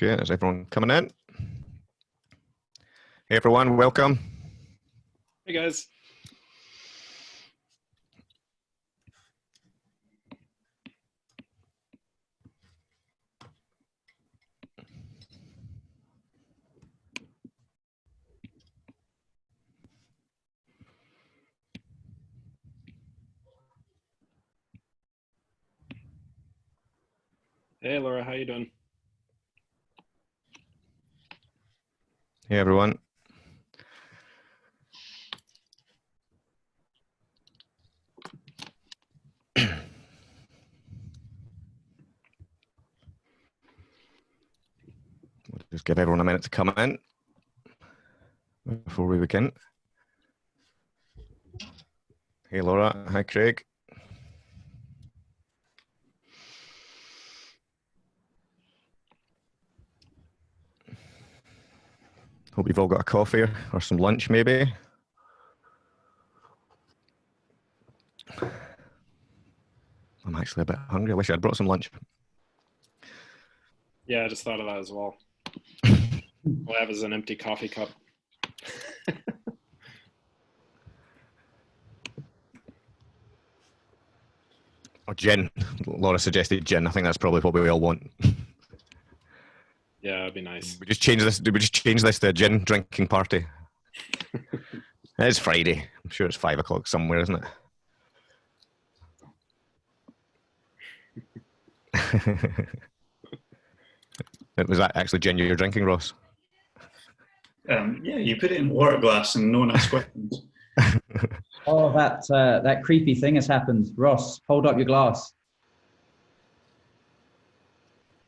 Okay, is everyone coming in? Hey everyone, welcome. Hey guys. Hey Laura, how you doing? Hey everyone. We'll just give everyone a minute to come in before we begin. Hey Laura, hi Craig. Hope you've all got a coffee or some lunch maybe. I'm actually a bit hungry. I wish I'd brought some lunch. Yeah, I just thought of that as well. All I have is an empty coffee cup. Or oh, gin. Laura suggested gin. I think that's probably what we all want. Yeah, it'd be nice. We just change this. We just change this to a gin drinking party. it's Friday. I'm sure it's five o'clock somewhere, isn't it? Was that actually gin you're drinking, Ross? Um, yeah, you put it in a water glass and no one asks questions. Oh, that uh, that creepy thing has happened. Ross, hold up your glass.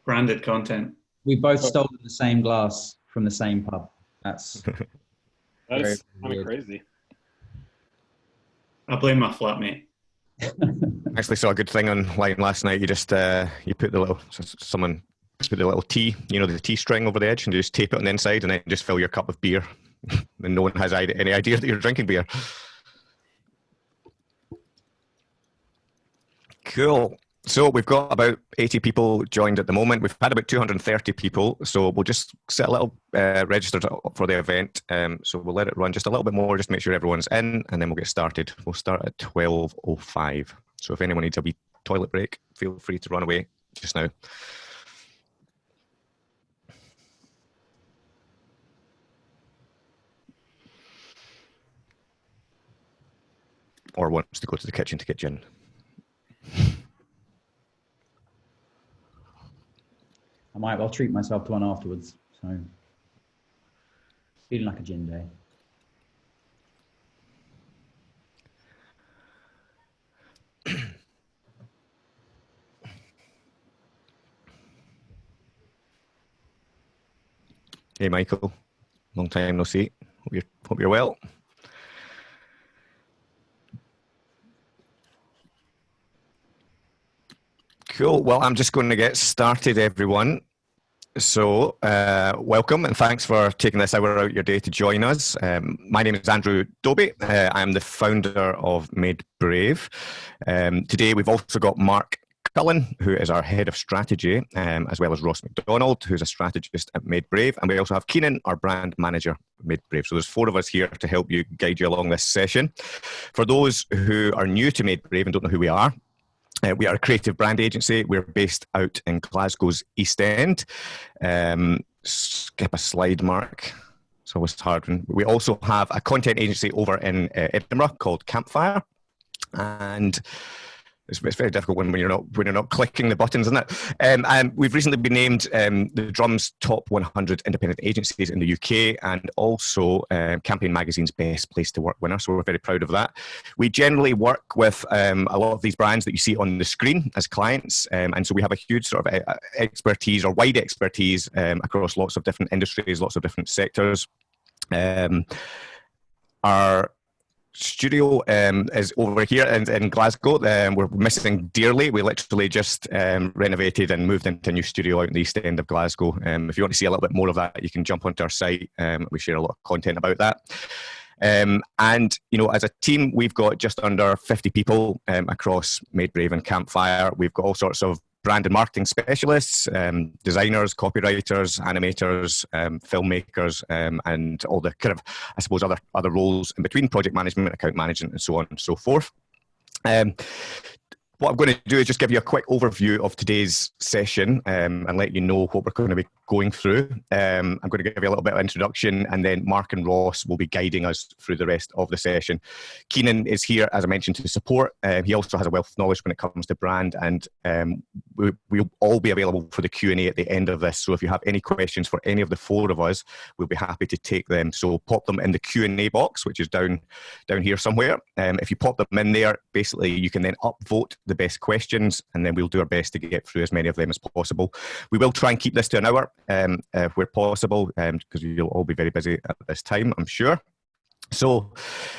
Branded content. We both stole the same glass from the same pub. That's That is kind of crazy. I blame my flatmate. Actually, saw a good thing online last night. You just uh, you put the little s- someone put the little T, you know, the T string over the edge, and you just tape it on the inside, and then just fill your cup of beer, and no one has any idea that you're drinking beer. Cool. So we've got about 80 people joined at the moment. We've had about 230 people, so we'll just set a little uh, registered for the event. Um, so we'll let it run just a little bit more, just make sure everyone's in, and then we'll get started. We'll start at 12:05. So if anyone needs a wee toilet break, feel free to run away just now. Or wants to go to the kitchen to get gin. Might well treat myself to one afterwards. So feeling like a gin day. Hey, Michael. Long time no see. Hope you're, hope you're well. Cool. Well, I'm just going to get started, everyone. So, uh, welcome and thanks for taking this hour out your day to join us. Um, my name is Andrew Dobbie. Uh, I'm the founder of Made Brave. Um, today, we've also got Mark Cullen, who is our head of strategy, um, as well as Ross McDonald, who's a strategist at Made Brave. And we also have Keenan, our brand manager at Made Brave. So there's four of us here to help you guide you along this session. For those who are new to Made Brave and don't know who we are, uh, we are a creative brand agency. We're based out in Glasgow's East End. Um, skip a slide, Mark. It's always hard. We also have a content agency over in uh, Edinburgh called Campfire, and it's, it's very difficult when, when you're not when you're not clicking the buttons, isn't it? Um, and we've recently been named um, the Drum's Top 100 Independent Agencies in the UK, and also uh, Campaign Magazine's Best Place to Work winner. So we're very proud of that. We generally work with um, a lot of these brands that you see on the screen as clients, um, and so we have a huge sort of uh, expertise or wide expertise um, across lots of different industries, lots of different sectors. Um, our studio um, is over here in, in Glasgow. Um, we're missing dearly. We literally just um, renovated and moved into a new studio out in the east end of Glasgow. Um, if you want to see a little bit more of that, you can jump onto our site. Um, we share a lot of content about that. Um, and you know, as a team, we've got just under 50 people across Made Brave and Campfire. We've got all sorts of brand and marketing specialists, um, designers, copywriters, animators, um, filmmakers, um, and all the kind of, I suppose, other other roles in between project management, account management, and so on and so forth. What I'm going to do is just give you a quick overview of today's session um, and let you know what we're going to be going through. Um, I'm going to give you a little bit of introduction and then Mark and Ross will be guiding us through the rest of the session. Keenan is here, as I mentioned, to support. Um, he also has a wealth of knowledge when it comes to brand and um, we, will all be available for the Q&A at the end of this. So if you have any questions for any of the four of us, we'll be happy to take them. So pop them in the Q&A box, which is down, down here somewhere. Um, if you pop them in there, basically you can then upvote the best questions and then we'll do our best to get through as many of them as possible. We will try and keep this to an hour um, uh, where possible, because um, you'll all be very busy at this time, I'm sure. So,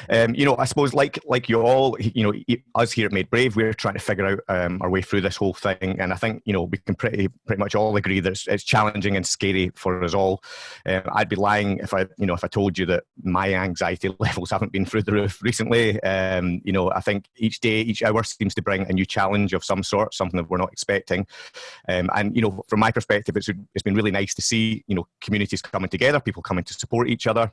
um, you know, I suppose like like you all, you know, us here at Made Brave, we're trying to figure out um, our way through this whole thing, and I think you know we can pretty pretty much all agree that it's, it's challenging and scary for us all. Um, I'd be lying if I you know if I told you that my anxiety levels haven't been through the roof recently. Um, you know, I think each day, each hour seems to bring a new challenge of some sort, something that we're not expecting. Um, and you know, from my perspective, it's it's been really nice to see you know communities coming together, people coming to support each other.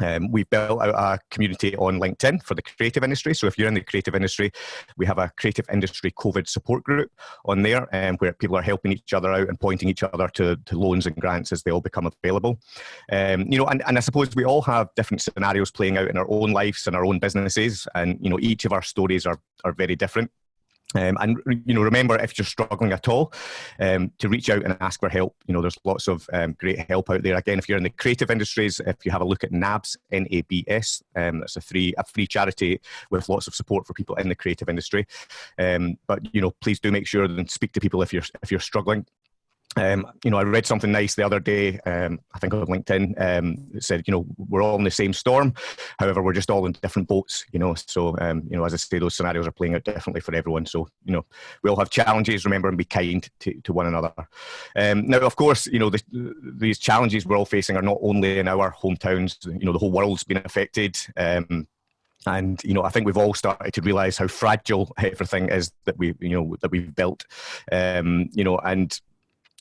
Um, we've built out a community on LinkedIn for the creative industry. So if you're in the creative industry, we have a creative industry COVID support group on there um, where people are helping each other out and pointing each other to, to loans and grants as they all become available. Um, you know, and, and I suppose we all have different scenarios playing out in our own lives and our own businesses. And, you know, each of our stories are, are very different. Um, and you know, remember if you're struggling at all, um, to reach out and ask for help. You know, there's lots of um, great help out there. Again, if you're in the creative industries, if you have a look at NABS, N-A-B-S, um, that's a free a free charity with lots of support for people in the creative industry. Um, but you know, please do make sure and speak to people if you're if you're struggling. Um, you know, I read something nice the other day, um, I think on LinkedIn, um, that said, you know, we're all in the same storm. However, we're just all in different boats, you know. So, um, you know, as I say, those scenarios are playing out differently for everyone. So, you know, we all have challenges, remember, and be kind to, to one another. Um, now, of course, you know, the, these challenges we're all facing are not only in our hometowns, you know, the whole world's been affected. Um, and you know, I think we've all started to realise how fragile everything is that we, you know, that we've built. You know, and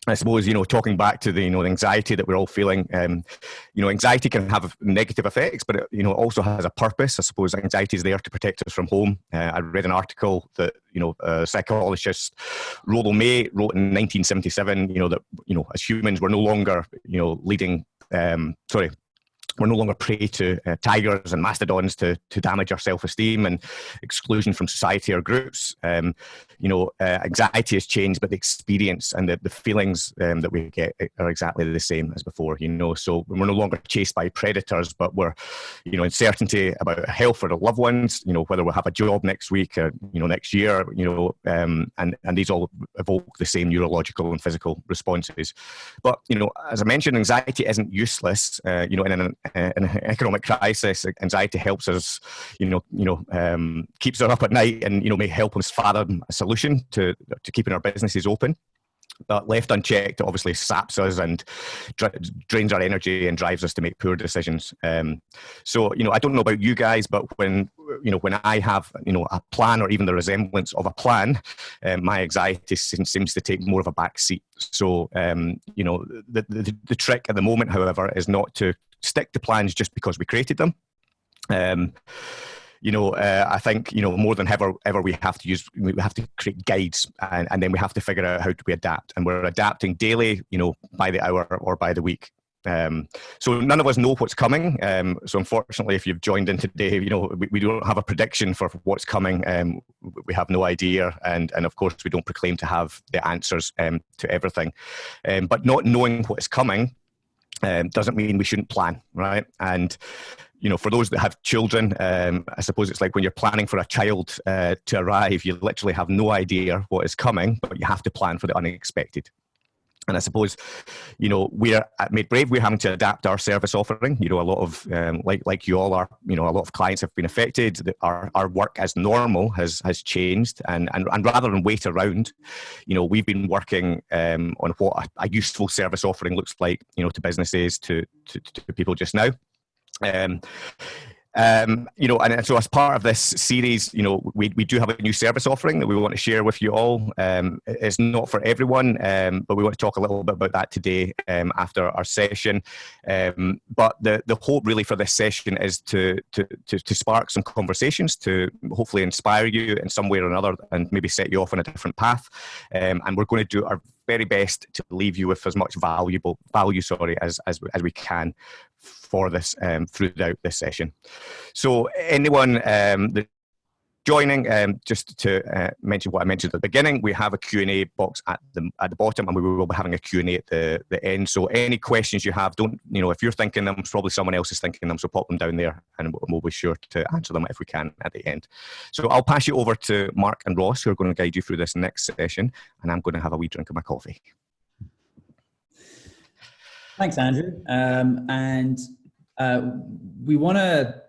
I suppose you know, talking back to the you know the anxiety that we're all feeling. Um, you know, anxiety can have negative effects, but it, you know also has a purpose. I suppose anxiety is there to protect us from home. Uh, I read an article that you know a psychologist Rollo May wrote in 1977. You know that you know as humans we're no longer you know leading. Um, sorry, we're no longer prey to uh, tigers and mastodons to, to damage our self-esteem and exclusion from society or groups. Um, you know, uh, anxiety has changed, but the experience and the, the feelings um, that we get are exactly the same as before, you know. So we're no longer chased by predators, but we're, you know, uncertainty about health for the loved ones, you know, whether we'll have a job next week or, you know, next year, you know, um, and, and these all evoke the same neurological and physical responses. But, you know, as I mentioned, anxiety isn't useless, uh, you know, in an uh, in an economic crisis, anxiety helps us, you know, you know, um, keeps us up at night, and you know, may help us fathom a solution to to keeping our businesses open. But left unchecked, it obviously saps us and drains our energy and drives us to make poor decisions. Um, so, you know, I don't know about you guys, but when you know when I have you know a plan or even the resemblance of a plan, um, my anxiety seems to take more of a back seat. So, um, you know, the, the the trick at the moment, however, is not to stick to plans just because we created them. Um, you know, uh, I think you know more than ever, ever we have to use we have to create guides, and, and then we have to figure out how do we adapt, and we're adapting daily, you know, by the hour or by the week. Um, so none of us know what's coming. Um, so unfortunately, if you've joined in today, you know we, we don't have a prediction for what's coming. Um, we have no idea, and and of course we don't proclaim to have the answers um, to everything. Um, but not knowing what is coming um, doesn't mean we shouldn't plan, right? And you know, for those that have children, um, I suppose it's like when you're planning for a child uh, to arrive, you literally have no idea what is coming, but you have to plan for the unexpected. And I suppose, you know, we're at Made Brave, we're having to adapt our service offering. You know, a lot of, um, like like you all are, you know, a lot of clients have been affected. Our, our work as normal has has changed. And, and, and rather than wait around, you know, we've been working um, on what a, a, useful service offering looks like, you know, to businesses, to, to, to people just now. Um, Um, you know, and so as part of this series, you know, we, we do have a new service offering that we want to share with you all. Um, it's not for everyone, um, but we want to talk a little bit about that today um, after our session. Um, but the, the hope really for this session is to, to, to, to, spark some conversations, to hopefully inspire you in some way or another and maybe set you off on a different path. Um, and we're going to do our very best to leave you with as much valuable value, sorry, as, as, as we can for this um, throughout this session. So anyone um, that joining, um, just to uh, mention what I mentioned at the beginning, we have a Q&A box at the at the bottom, and we will be having a Q&A at the, the end. So any questions you have, don't you know if you're thinking them, probably someone else is thinking them. So pop them down there, and we'll be sure to answer them if we can at the end. So I'll pass you over to Mark and Ross, who are going to guide you through this next session, and I'm going to have a wee drink of my coffee. Thanks, Andrew. Um, and uh, we want to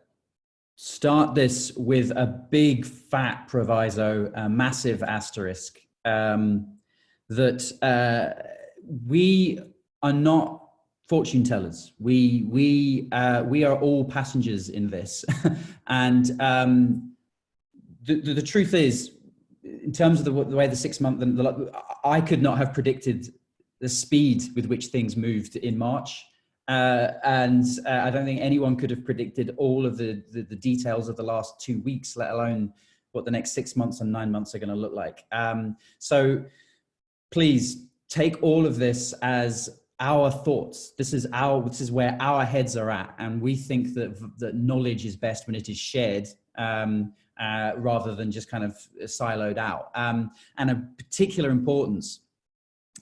start this with a big fat proviso, a massive asterisk, um, that uh, we are not fortune tellers. We, we, uh, we are all passengers in this. and um, the, the, the, truth is, in terms of the, the way the six month, the, I could not have predicted the speed with which things moved in March. Uh, and uh, I don't think anyone could have predicted all of the, the, the, details of the last two weeks, let alone what the next six months and nine months are going to look like. Um, so please take all of this as our thoughts. This is our, this is where our heads are at. And we think that, that knowledge is best when it is shared um, uh, rather than just kind of siloed out. Um, and a particular importance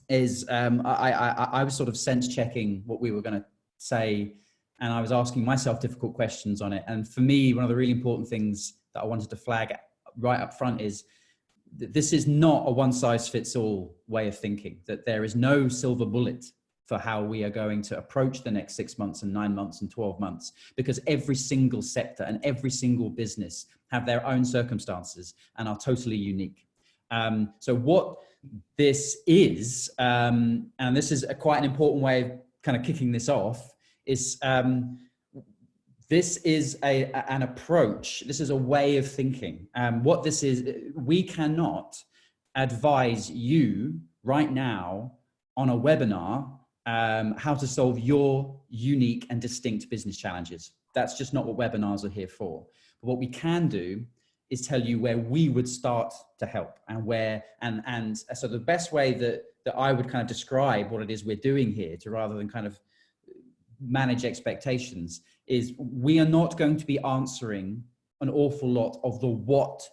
is um, I, I, I was sort of sense checking what we were going to say, and I was asking myself difficult questions on it. And for me, one of the really important things that I wanted to flag right up front is that this is not a one size fits all way of thinking, that there is no silver bullet for how we are going to approach the next six months and nine months and 12 months, because every single sector and every single business have their own circumstances and are totally unique. Um, so what this is, um, and this is a quite an important way of kind of kicking this off, is um, this is a, an approach, this is a way of thinking. Um, what this is, we cannot advise you right now on a webinar um, how to solve your unique and distinct business challenges. That's just not what webinars are here for. But what we can do is tell you where we would start to help and where and and uh, so the best way that that I would kind of describe what it is we're doing here to rather than kind of uh, manage expectations is we are not going to be answering an awful lot of the what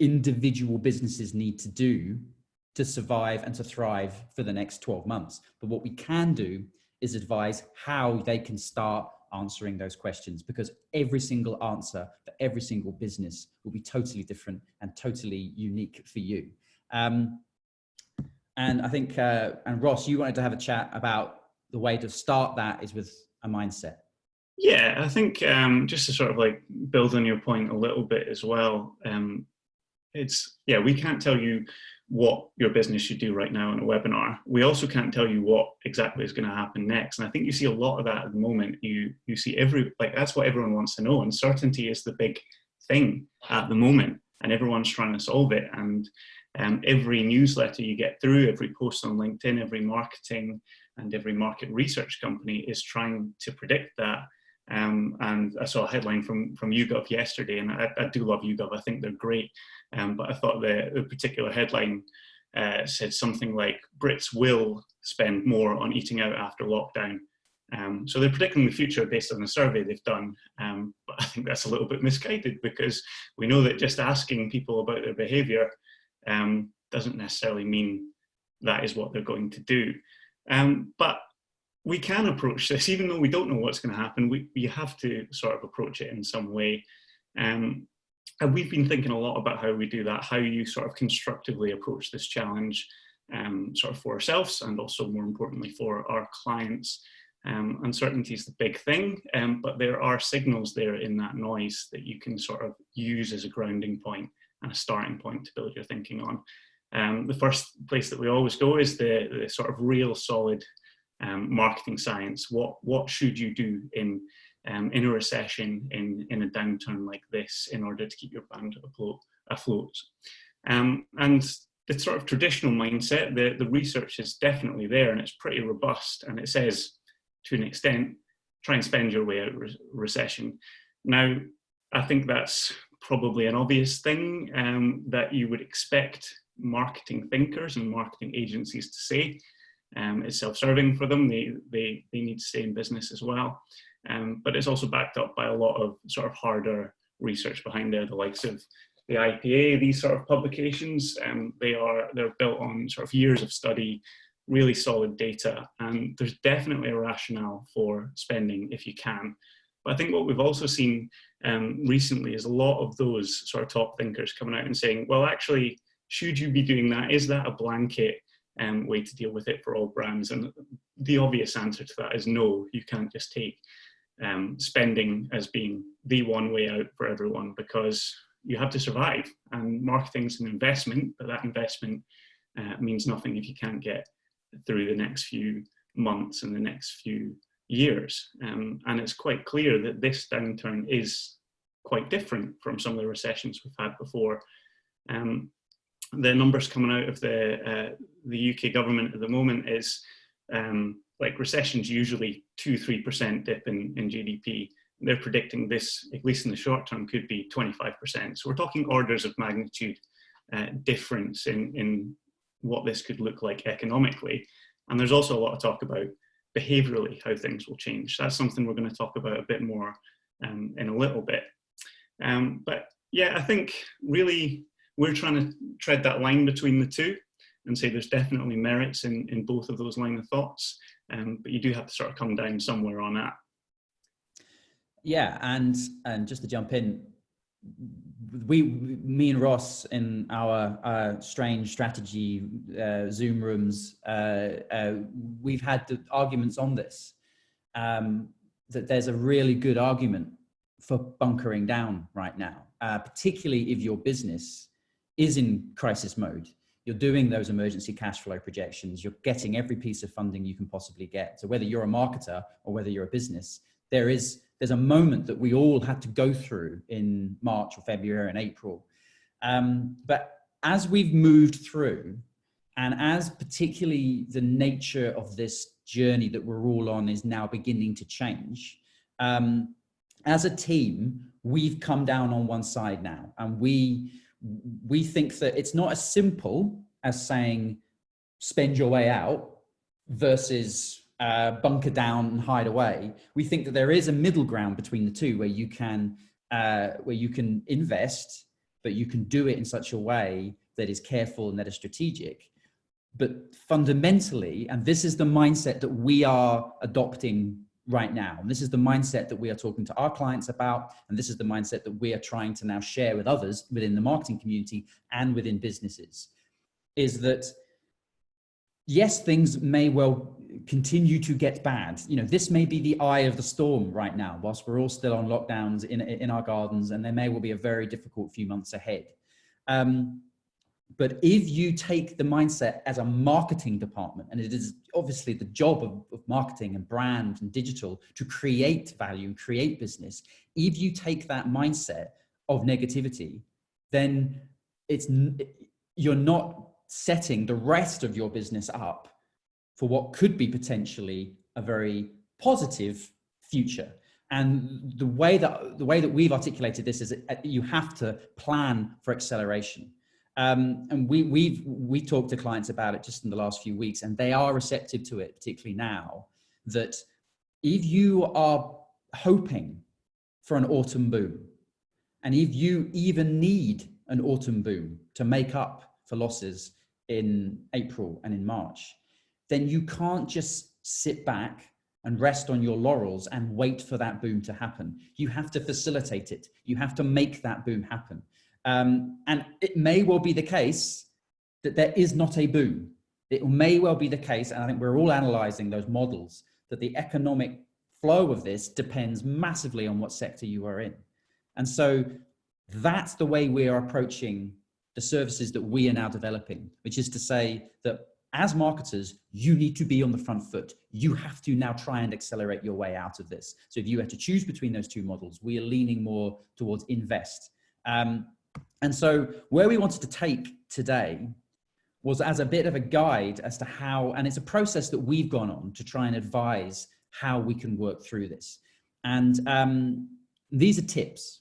individual businesses need to do to survive and to thrive for the next 12 months. But what we can do is advise how they can start answering those questions because every single answer for every single business will be totally different and totally unique for you. Um, and I think, uh, and Ross, you wanted to have a chat about the way to start that is with a mindset. Yeah, I think um, just to sort of like build on your point a little bit as well, um, it's, yeah, we can't tell you what your business should do right now in a webinar. We also can't tell you what exactly is going to happen next. And I think you see a lot of that at the moment. You you see every like that's what everyone wants to know. Uncertainty is the big thing at the moment, and everyone's trying to solve it. And um, every newsletter you get through, every post on LinkedIn, every marketing and every market research company is trying to predict that. Um, and I saw a headline from from YouGov yesterday, and I, I do love YouGov. I think they're great. Um, but I thought the, the particular headline uh, said something like Brits will spend more on eating out after lockdown. Um, so they're predicting the future based on the survey they've done. Um, but I think that's a little bit misguided because we know that just asking people about their behavior um, doesn't necessarily mean that is what they're going to do. Um, but we can approach this, even though we don't know what's going to happen, we, we have to sort of approach it in some way. Um, and we've been thinking a lot about how we do that, how you sort of constructively approach this challenge um, sort of for ourselves and also more importantly for our clients. Um, uncertainty is the big thing, um, but there are signals there in that noise that you can sort of use as a grounding point and a starting point to build your thinking on. Um, the first place that we always go is the, the sort of real solid um, marketing science. What, what should you do in um, in a recession, in, in a downturn like this, in order to keep your brand afloat. afloat. Um, and the sort of traditional mindset, the, the research is definitely there and it's pretty robust. And it says, to an extent, try and spend your way out re recession. Now, I think that's probably an obvious thing um, that you would expect marketing thinkers and marketing agencies to say. Um, it's self-serving for them. They, they, they need to stay in business as well. Um, but it's also backed up by a lot of sort of harder research behind there, the likes of the IPA, these sort of publications, um, they are, they're built on sort of years of study, really solid data, and there's definitely a rationale for spending if you can. But I think what we've also seen um, recently is a lot of those sort of top thinkers coming out and saying, well, actually, should you be doing that? Is that a blanket um, way to deal with it for all brands? And the obvious answer to that is no, you can't just take um, spending as being the one way out for everyone because you have to survive and marketing is an investment, but that investment uh, means nothing if you can't get through the next few months and the next few years. Um, and it's quite clear that this downturn is quite different from some of the recessions we've had before. Um, the numbers coming out of the uh, the UK government at the moment is um, like recessions usually two three percent dip in in GDP. They're predicting this, at least in the short term, could be 25%. So we're talking orders of magnitude uh, difference in, in what this could look like economically. And there's also a lot of talk about behaviorally how things will change. That's something we're going to talk about a bit more um, in a little bit. Um, but yeah, I think really we're trying to tread that line between the two and say there's definitely merits in, in both of those line of thoughts, um, but you do have to sort of come down somewhere on that. Yeah, and and just to jump in, we, me and Ross in our uh, strange strategy uh, Zoom rooms, uh, uh, we've had the arguments on this. Um, that there's a really good argument for bunkering down right now, uh, particularly if your business is in crisis mode. You're doing those emergency cash flow projections. You're getting every piece of funding you can possibly get. So whether you're a marketer or whether you're a business, there is there's a moment that we all had to go through in March or February and April. Um, but as we've moved through, and as particularly the nature of this journey that we're all on is now beginning to change, um, as a team, we've come down on one side now, and we we think that it's not as simple as saying spend your way out versus uh, bunker down and hide away. We think that there is a middle ground between the two where you can uh, where you can invest, but you can do it in such a way that is careful and that is strategic. But fundamentally, and this is the mindset that we are adopting right now. And this is the mindset that we are talking to our clients about. And this is the mindset that we are trying to now share with others within the marketing community and within businesses is that yes, things may well continue to get bad. You know, this may be the eye of the storm right now, whilst we're all still on lockdowns in, in our gardens, and there may well be a very difficult few months ahead. Um, but if you take the mindset as a marketing department, and it is obviously the job of, of marketing and brand and digital to create value and create business, if you take that mindset of negativity, then it's you're not setting the rest of your business up for what could be potentially a very positive future. And the way that the way that we've articulated this is you have to plan for acceleration. Um, and we we've we talked to clients about it just in the last few weeks, and they are receptive to it, particularly now. That if you are hoping for an autumn boom, and if you even need an autumn boom to make up for losses in April and in March, then you can't just sit back and rest on your laurels and wait for that boom to happen. You have to facilitate it. You have to make that boom happen. Um, and it may well be the case that there is not a boom. It may well be the case, and I think we're all analyzing those models, that the economic flow of this depends massively on what sector you are in. And so that's the way we are approaching the services that we are now developing, which is to say that as marketers, you need to be on the front foot. You have to now try and accelerate your way out of this. So if you had to choose between those two models, we are leaning more towards invest. Um, and so where we wanted to take today was as a bit of a guide as to how, and it's a process that we've gone on to try and advise how we can work through this. And um, these are tips.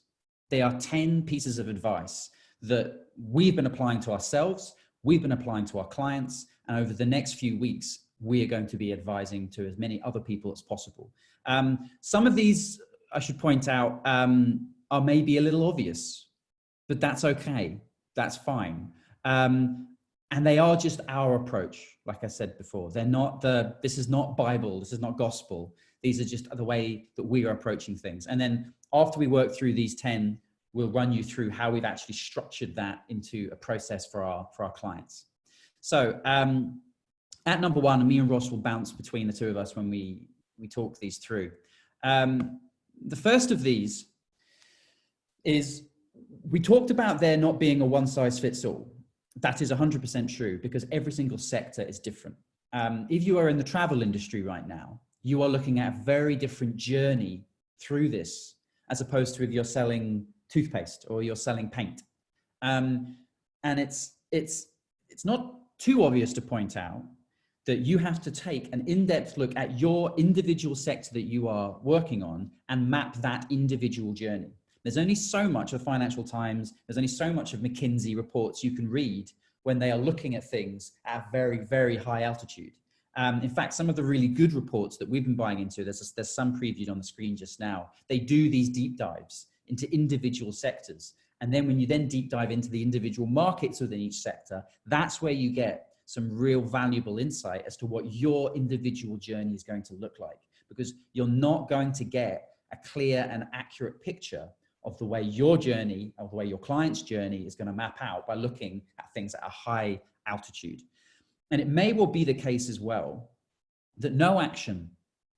They are 10 pieces of advice that we've been applying to ourselves, we've been applying to our clients, and over the next few weeks, we are going to be advising to as many other people as possible. Um, some of these, I should point out, um, are maybe a little obvious, but that's okay. That's fine. Um, and they are just our approach. Like I said before, they're not the, this is not Bible. This is not gospel. These are just the way that we are approaching things. And then after we work through these 10, we'll run you through how we've actually structured that into a process for our, for our clients. So um, at number one, me and Ross will bounce between the two of us when we, we talk these through. Um, the first of these is we talked about there not being a one size fits all. That is 100% true because every single sector is different. Um, if you are in the travel industry right now, you are looking at a very different journey through this as opposed to if you're selling toothpaste or you're selling paint. Um, and it's, it's, it's not too obvious to point out that you have to take an in-depth look at your individual sector that you are working on and map that individual journey. There's only so much of Financial Times, there's only so much of McKinsey reports you can read when they are looking at things at very, very high altitude. Um, in fact, some of the really good reports that we've been buying into, there's, there's some previewed on the screen just now, they do these deep dives into individual sectors. And then when you then deep dive into the individual markets within each sector, that's where you get some real valuable insight as to what your individual journey is going to look like. Because you're not going to get a clear and accurate picture of the way your journey, of the way your client's journey is going to map out by looking at things at a high altitude. And it may well be the case as well that no action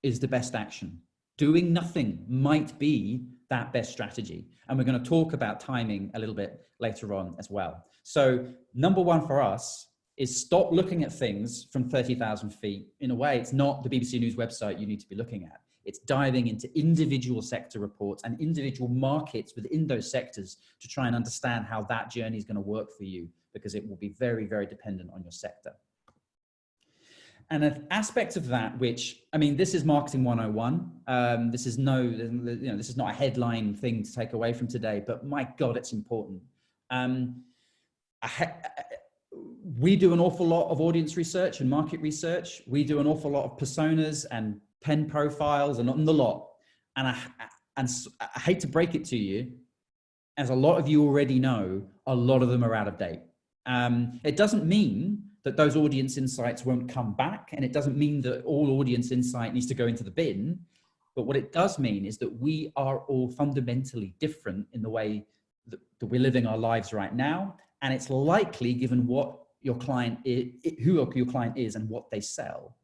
is the best action. Doing nothing might be that best strategy. And we're going to talk about timing a little bit later on as well. So number one for us is stop looking at things from 30,000 feet. In a way, it's not the BBC News website you need to be looking at. It's diving into individual sector reports and individual markets within those sectors to try and understand how that journey is going to work for you because it will be very, very dependent on your sector. And an aspect of that, which, I mean, this is marketing 101. Um, this is no, you know, this is not a headline thing to take away from today, but my God, it's important. Um, we do an awful lot of audience research and market research. We do an awful lot of personas and pen profiles and on the lot. And I, and I hate to break it to you, as a lot of you already know, a lot of them are out of date. Um, it doesn't mean that those audience insights won't come back. And it doesn't mean that all audience insight needs to go into the bin. But what it does mean is that we are all fundamentally different in the way that, that we're living our lives right now. And it's likely given what your client is, who your client is and what they sell,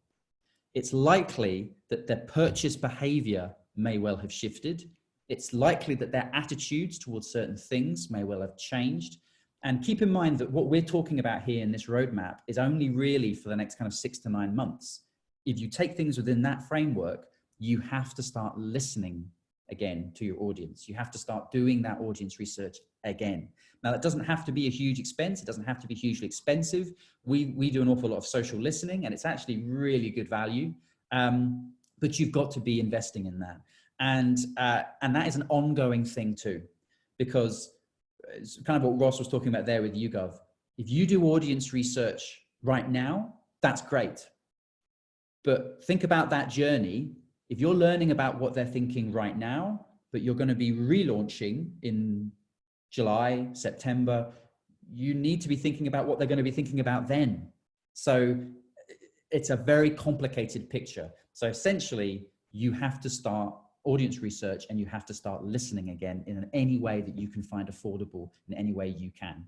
it's likely that their purchase behavior may well have shifted. It's likely that their attitudes towards certain things may well have changed. And keep in mind that what we're talking about here in this roadmap is only really for the next kind of six to nine months. If you take things within that framework, you have to start listening again to your audience. You have to start doing that audience research again. Now that doesn't have to be a huge expense. It doesn't have to be hugely expensive. We, we do an awful lot of social listening and it's actually really good value. Um, but you've got to be investing in that. And, uh, and that is an ongoing thing too, because it's kind of what Ross was talking about there with YouGov. If you do audience research right now, that's great. But think about that journey. If you're learning about what they're thinking right now, but you're going to be relaunching in July, September, you need to be thinking about what they're going to be thinking about then. So it's a very complicated picture. So essentially, you have to start audience research and you have to start listening again in any way that you can find affordable in any way you can.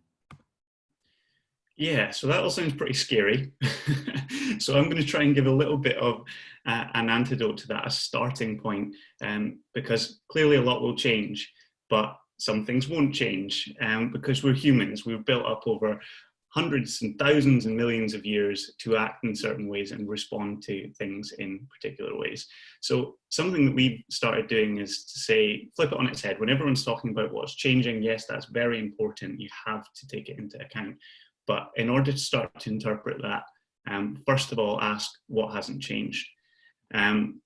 Yeah, so that all sounds pretty scary. so I'm going to try and give a little bit of uh, an antidote to that, a starting point, um, because clearly a lot will change, but some things won't change um, because we're humans. We've built up over hundreds and thousands and millions of years to act in certain ways and respond to things in particular ways. So something that we've started doing is to say, flip it on its head. When everyone's talking about what's changing, yes, that's very important. You have to take it into account. But in order to start to interpret that, um, first of all, ask what hasn't changed. Um,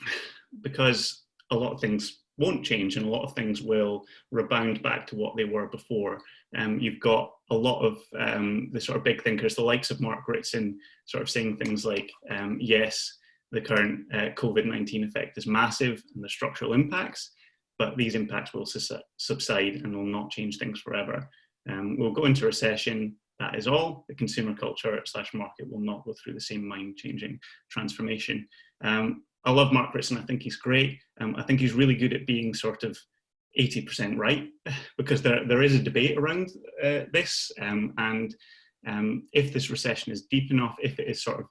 because a lot of things won't change and a lot of things will rebound back to what they were before. Um, you've got a lot of um, the sort of big thinkers, the likes of Mark Ritson, sort of saying things like, um, yes, the current uh, COVID-19 effect is massive and the structural impacts, but these impacts will subside and will not change things forever. Um, we'll go into recession, that is all. The consumer culture slash market will not go through the same mind-changing transformation. Um, I love Mark Ritson. I think he's great. Um, I think he's really good at being sort of 80% right because there, there is a debate around uh, this. Um, and um, if this recession is deep enough, if it is sort of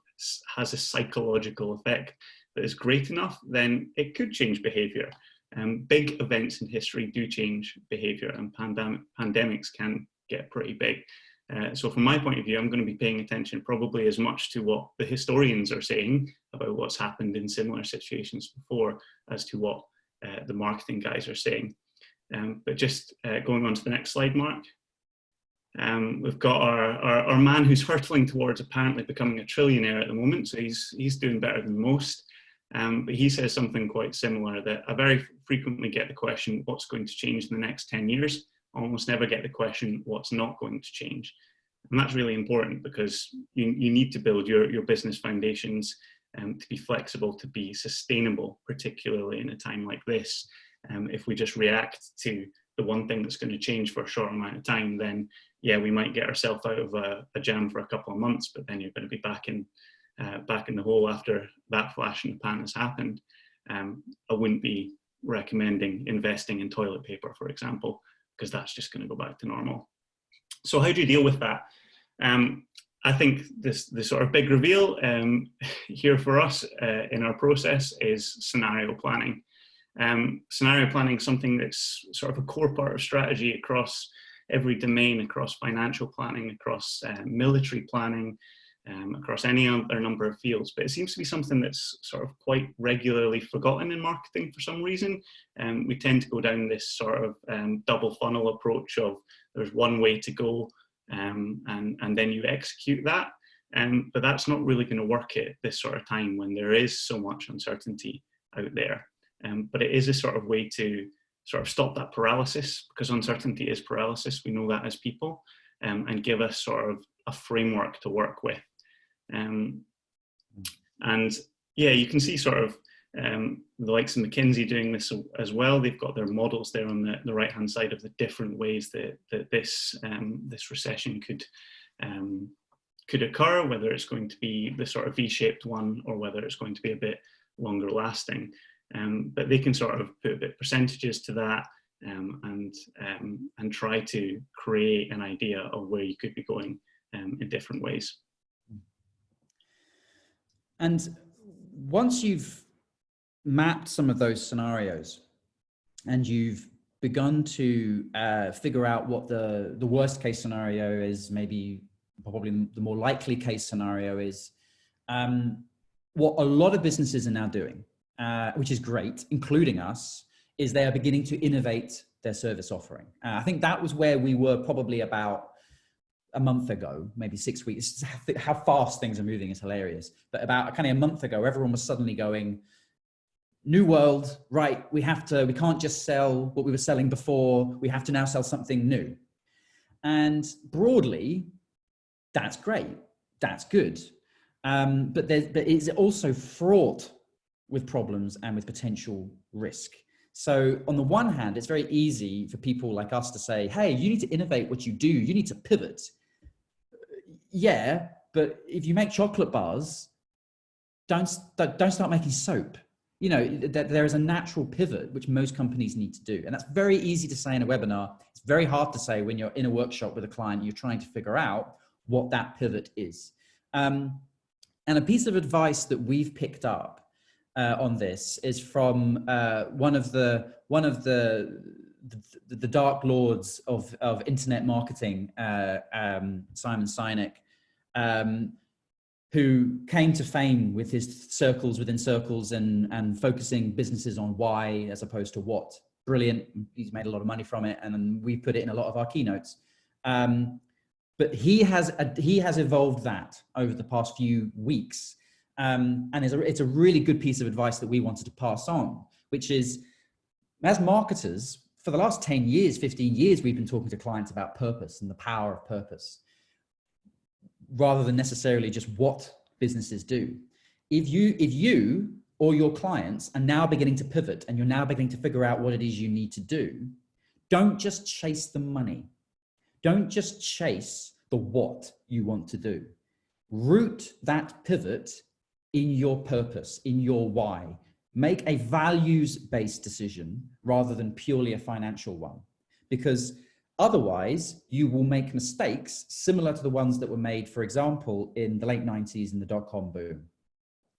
has a psychological effect that is great enough, then it could change behavior. Um, big events in history do change behavior and pandem pandemics can get pretty big. Uh, so from my point of view, I'm going to be paying attention probably as much to what the historians are saying about what's happened in similar situations before as to what uh, the marketing guys are saying. Um, but just uh, going on to the next slide, Mark. Um, we've got our, our, our, man who's hurtling towards apparently becoming a trillionaire at the moment, so he's, he's doing better than most. Um, but he says something quite similar that I very frequently get the question, what's going to change in the next 10 years? Almost never get the question, what's not going to change? And that's really important because you, you need to build your, your business foundations um, to be flexible, to be sustainable, particularly in a time like this. Um, if we just react to the one thing that's going to change for a short amount of time, then yeah, we might get ourselves out of a, a, jam for a couple of months, but then you're going to be back in uh, back in the hole after that flash in the pan has happened. Um, I wouldn't be recommending investing in toilet paper, for example, because that's just going to go back to normal. So how do you deal with that? Um, I think this the sort of big reveal um, here for us uh, in our process is scenario planning. Um, scenario planning is something that's sort of a core part of strategy across every domain, across financial planning, across uh, military planning, um, across any other number of fields, but it seems to be something that's sort of quite regularly forgotten in marketing for some reason. Um, we tend to go down this sort of um, double funnel approach of there's one way to go um, and, and then you execute that. Um, but that's not really going to work at this sort of time when there is so much uncertainty out there. Um, but it is a sort of way to sort of stop that paralysis because uncertainty is paralysis. We know that as people and give us sort of a framework to work with. Um, and yeah, you can see sort of um, the likes of McKinsey doing this as well. They've got their models there on the, the right hand side of the different ways that, that this, um, this recession could, um, could occur, whether it's going to be the sort of V-shaped one or whether it's going to be a bit longer lasting. Um, but they can sort of put a bit percentages to that um, and, um, and try to create an idea of where you could be going in different ways. And once you've mapped some of those scenarios and you've begun to uh, figure out what the, the worst case scenario is, maybe probably the more likely case scenario is, um, what a lot of businesses are now doing, uh, which is great, including us, is they are beginning to innovate their service offering. Uh, I think that was where we were probably about a month ago, maybe six weeks, how fast things are moving is hilarious. But about kind of a month ago, everyone was suddenly going, new world, right, we have to, we can't just sell what we were selling before, we have to now sell something new. And broadly, that's great, that's good. Um, but, there's, but it's also fraught with problems and with potential risk. So on the one hand, it's very easy for people like us to say, hey, you need to innovate what you do. You need to pivot yeah, but if you make chocolate bars, don't, don't start making soap. You know, that there is a natural pivot, which most companies need to do. And that's very easy to say in a webinar. It's very hard to say when you're in a workshop with a client, you're trying to figure out what that pivot is. Um, and a piece of advice that we've picked up uh, on this is from uh, one of the one of the the, the, dark lords of, of internet marketing, uh, um, Simon Sinek, um, who came to fame with his circles within circles and, and focusing businesses on why as opposed to what. Brilliant. He's made a lot of money from it. And we put it in a lot of our keynotes. Um, but he has, he has evolved that over the past few weeks. Um, and it's a, it's a really good piece of advice that we wanted to pass on, which is as marketers, for the last 10 years, 15 years, we've been talking to clients about purpose and the power of purpose rather than necessarily just what businesses do. If you, if you or your clients are now beginning to pivot and you're now beginning to figure out what it is you need to do, don't just chase the money. Don't just chase the what you want to do. Root that pivot in your purpose, in your why. Make a values-based decision rather than purely a financial one. Because Otherwise, you will make mistakes similar to the ones that were made, for example, in the late 90s in the dot-com boom,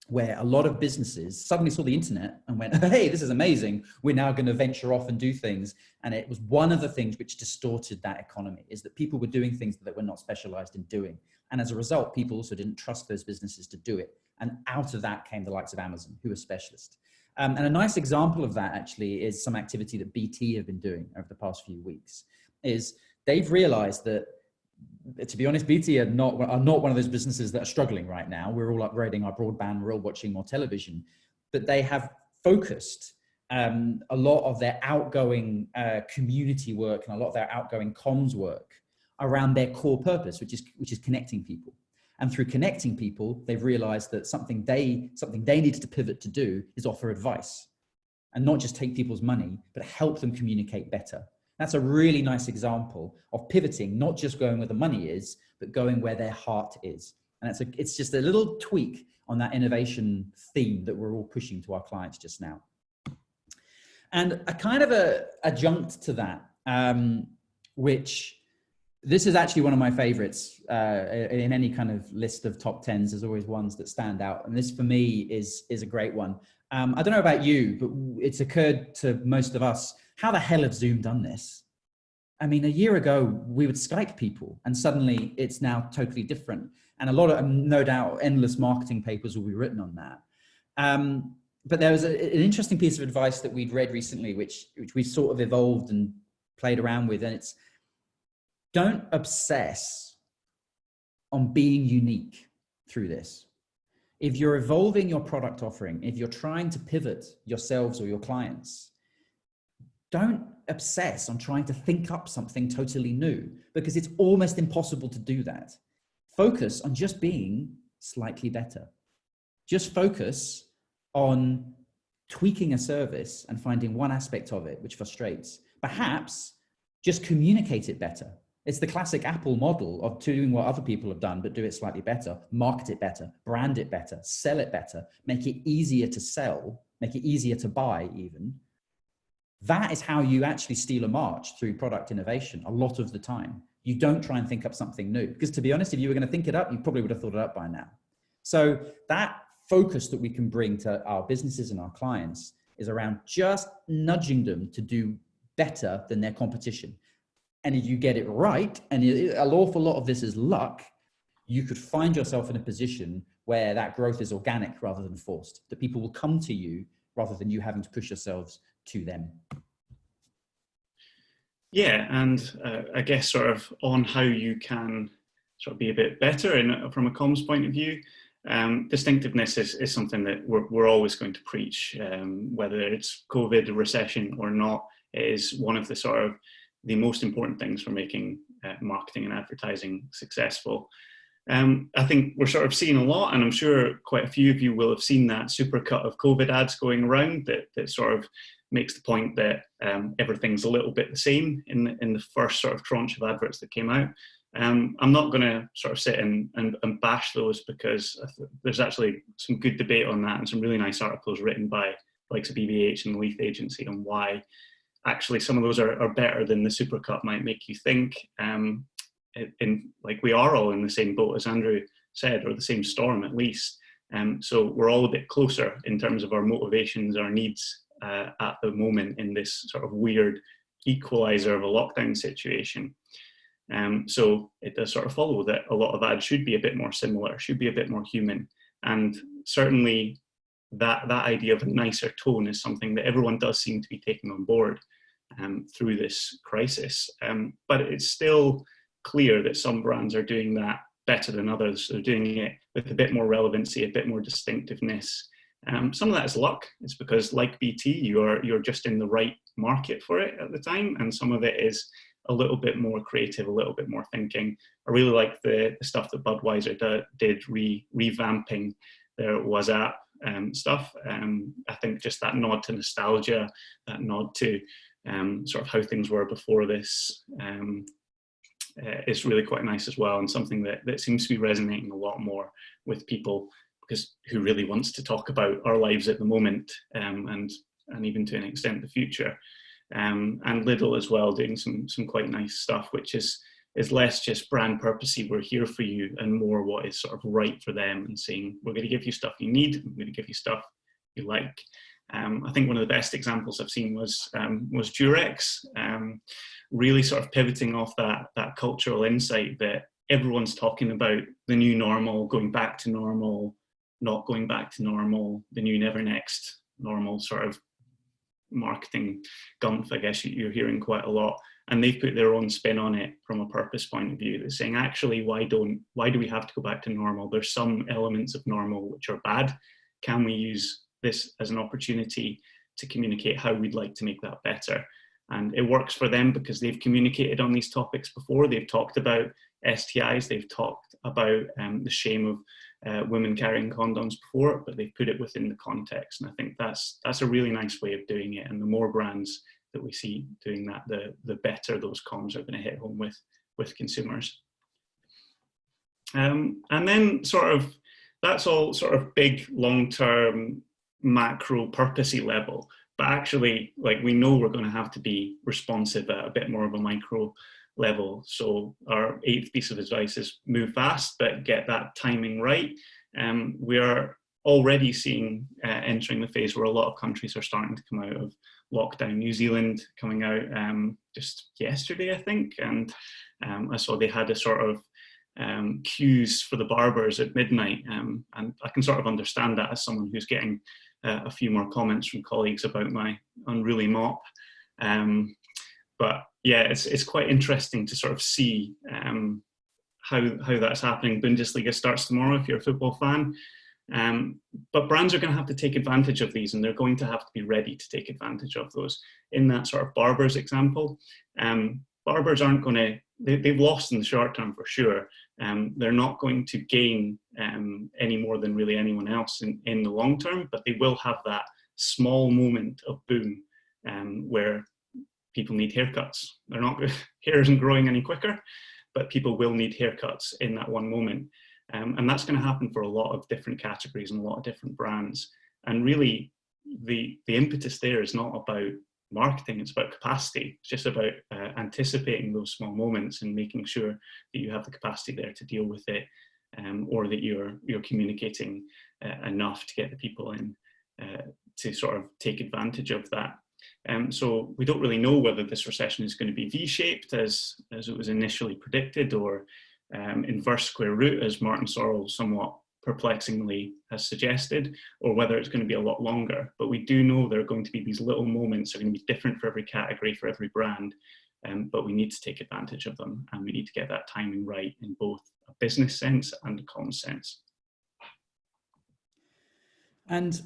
where a lot of businesses suddenly saw the internet and went, hey, this is amazing. We're now going to venture off and do things. And it was one of the things which distorted that economy is that people were doing things that they were not specialized in doing. And as a result, people also didn't trust those businesses to do it. And out of that came the likes of Amazon, who are specialists. Um, and a nice example of that actually is some activity that BT have been doing over the past few weeks is they've realized that to be honest, BT are not, are not one of those businesses that are struggling right now. We're all upgrading our broadband, we're all watching more television, but they have focused um, a lot of their outgoing uh, community work and a lot of their outgoing comms work around their core purpose, which is, which is connecting people. And through connecting people, they've realized that something they, something they needed to pivot to do is offer advice and not just take people's money, but help them communicate better. That's a really nice example of pivoting, not just going where the money is, but going where their heart is. And it's, a, it's just a little tweak on that innovation theme that we're all pushing to our clients just now. And a kind of a adjunct to that, um, which this is actually one of my favorites uh, in any kind of list of top tens. There's always ones that stand out. And this for me is, is a great one. Um, I don't know about you, but it's occurred to most of us how the hell have Zoom done this? I mean, a year ago, we would Skype people and suddenly it's now totally different. And a lot of, no doubt, endless marketing papers will be written on that. Um, but there was a, an interesting piece of advice that we'd read recently, which, which we sort of evolved and played around with. And it's don't obsess on being unique through this. If you're evolving your product offering, if you're trying to pivot yourselves or your clients, don't obsess on trying to think up something totally new because it's almost impossible to do that. Focus on just being slightly better. Just focus on tweaking a service and finding one aspect of it which frustrates. Perhaps just communicate it better. It's the classic Apple model of doing what other people have done, but do it slightly better, market it better, brand it better, sell it better, make it easier to sell, make it easier to buy even, that is how you actually steal a march through product innovation a lot of the time. You don't try and think up something new because to be honest, if you were going to think it up, you probably would have thought it up by now. So that focus that we can bring to our businesses and our clients is around just nudging them to do better than their competition. And if you get it right, and an awful lot of this is luck, you could find yourself in a position where that growth is organic rather than forced, that people will come to you rather than you having to push yourselves to them. Yeah, and uh, I guess sort of on how you can sort of be a bit better in, from a comms point of view. Um, distinctiveness is, is something that we're, we're always going to preach, um, whether it's COVID, recession or not, is one of the sort of the most important things for making uh, marketing and advertising successful. Um, I think we're sort of seeing a lot, and I'm sure quite a few of you will have seen that supercut of COVID ads going around that, that sort of makes the point that um, everything's a little bit the same in the, in the first sort of tranche of adverts that came out. Um, I'm not going to sort of sit and, and, and bash those because there's actually some good debate on that and some really nice articles written by likes of BBH and the Leith Agency on why actually some of those are, are better than the supercut might make you think. Um, in, in, like we are all in the same boat as Andrew said, or the same storm at least. Um, so we're all a bit closer in terms of our motivations, our needs, uh, at the moment in this sort of weird equalizer of a lockdown situation. Um, so it does sort of follow that a lot of ads should be a bit more similar, should be a bit more human. And certainly that, that idea of a nicer tone is something that everyone does seem to be taking on board um, through this crisis. Um, but it's still clear that some brands are doing that better than others. They're doing it with a bit more relevancy, a bit more distinctiveness. Um, some of that is luck. It's because like BT, you're, you're just in the right market for it at the time. And some of it is a little bit more creative, a little bit more thinking. I really like the, the stuff that Budweiser did, re, revamping their WhatsApp um, stuff. Um, I think just that nod to nostalgia, that nod to um, sort of how things were before this um, uh, is really quite nice as well and something that, that seems to be resonating a lot more with people because who really wants to talk about our lives at the moment um, and, and even to an extent the future. Um, and Lidl as well doing some, some quite nice stuff, which is, is less just brand purposey, we're here for you, and more what is sort of right for them and saying, we're going to give you stuff you need, we're going to give you stuff you like. Um, I think one of the best examples I've seen was um, was Durex, um, really sort of pivoting off that that cultural insight that everyone's talking about the new normal, going back to normal, not going back to normal, the new never next normal sort of marketing gumph, I guess you're hearing quite a lot. And they've put their own spin on it from a purpose point of view. They're saying, actually, why don't, why do we have to go back to normal? There's some elements of normal which are bad. Can we use this as an opportunity to communicate how we'd like to make that better. And it works for them because they've communicated on these topics before. They've talked about STIs, they've talked about um, the shame of uh, women carrying condoms before, but they've put it within the context. And I think that's that's a really nice way of doing it. And the more brands that we see doing that, the the better those comms are going to hit home with with consumers. Um, and then sort of that's all sort of big long term macro purposey level but actually like we know we're going to have to be responsive at a bit more of a micro level. So our eighth piece of advice is move fast but get that timing right. Um, we are already seeing uh, entering the phase where a lot of countries are starting to come out of lockdown. New zealand coming out um, just yesterday i think and um, i saw they had a sort of um, queues for the barbers at midnight. Um, and i can sort of understand that as someone who's getting uh, a few more comments from colleagues about my unruly mop. Um, but yeah, it's, it's quite interesting to sort of see um, how, how that's happening. Bundesliga starts tomorrow if you're a football fan. Um, but brands are going to have to take advantage of these and they're going to have to be ready to take advantage of those. In that sort of barbers example, um, barbers aren't going to, they, they've lost in the short term for sure. Um, they're not going to gain um, any more than really anyone else in, in the long term, but they will have that small moment of boom um, where people need haircuts. They're not, hair isn't growing any quicker, but people will need haircuts in that one moment. Um, and that's going to happen for a lot of different categories and a lot of different brands. And really, the, the impetus there is not about marketing, it's about capacity. It's just about uh, anticipating those small moments and making sure that you have the capacity there to deal with it um, or that you're, you're communicating uh, enough to get the people in uh, to sort of take advantage of that. Um, so we don't really know whether this recession is going to be V-shaped as, as it was initially predicted or um, inverse square root as Martin Sorrell somewhat perplexingly has suggested, or whether it's going to be a lot longer. But we do know there are going to be these little moments that are going to be different for every category, for every brand, um, but we need to take advantage of them and we need to get that timing right in both a business sense and a common sense. And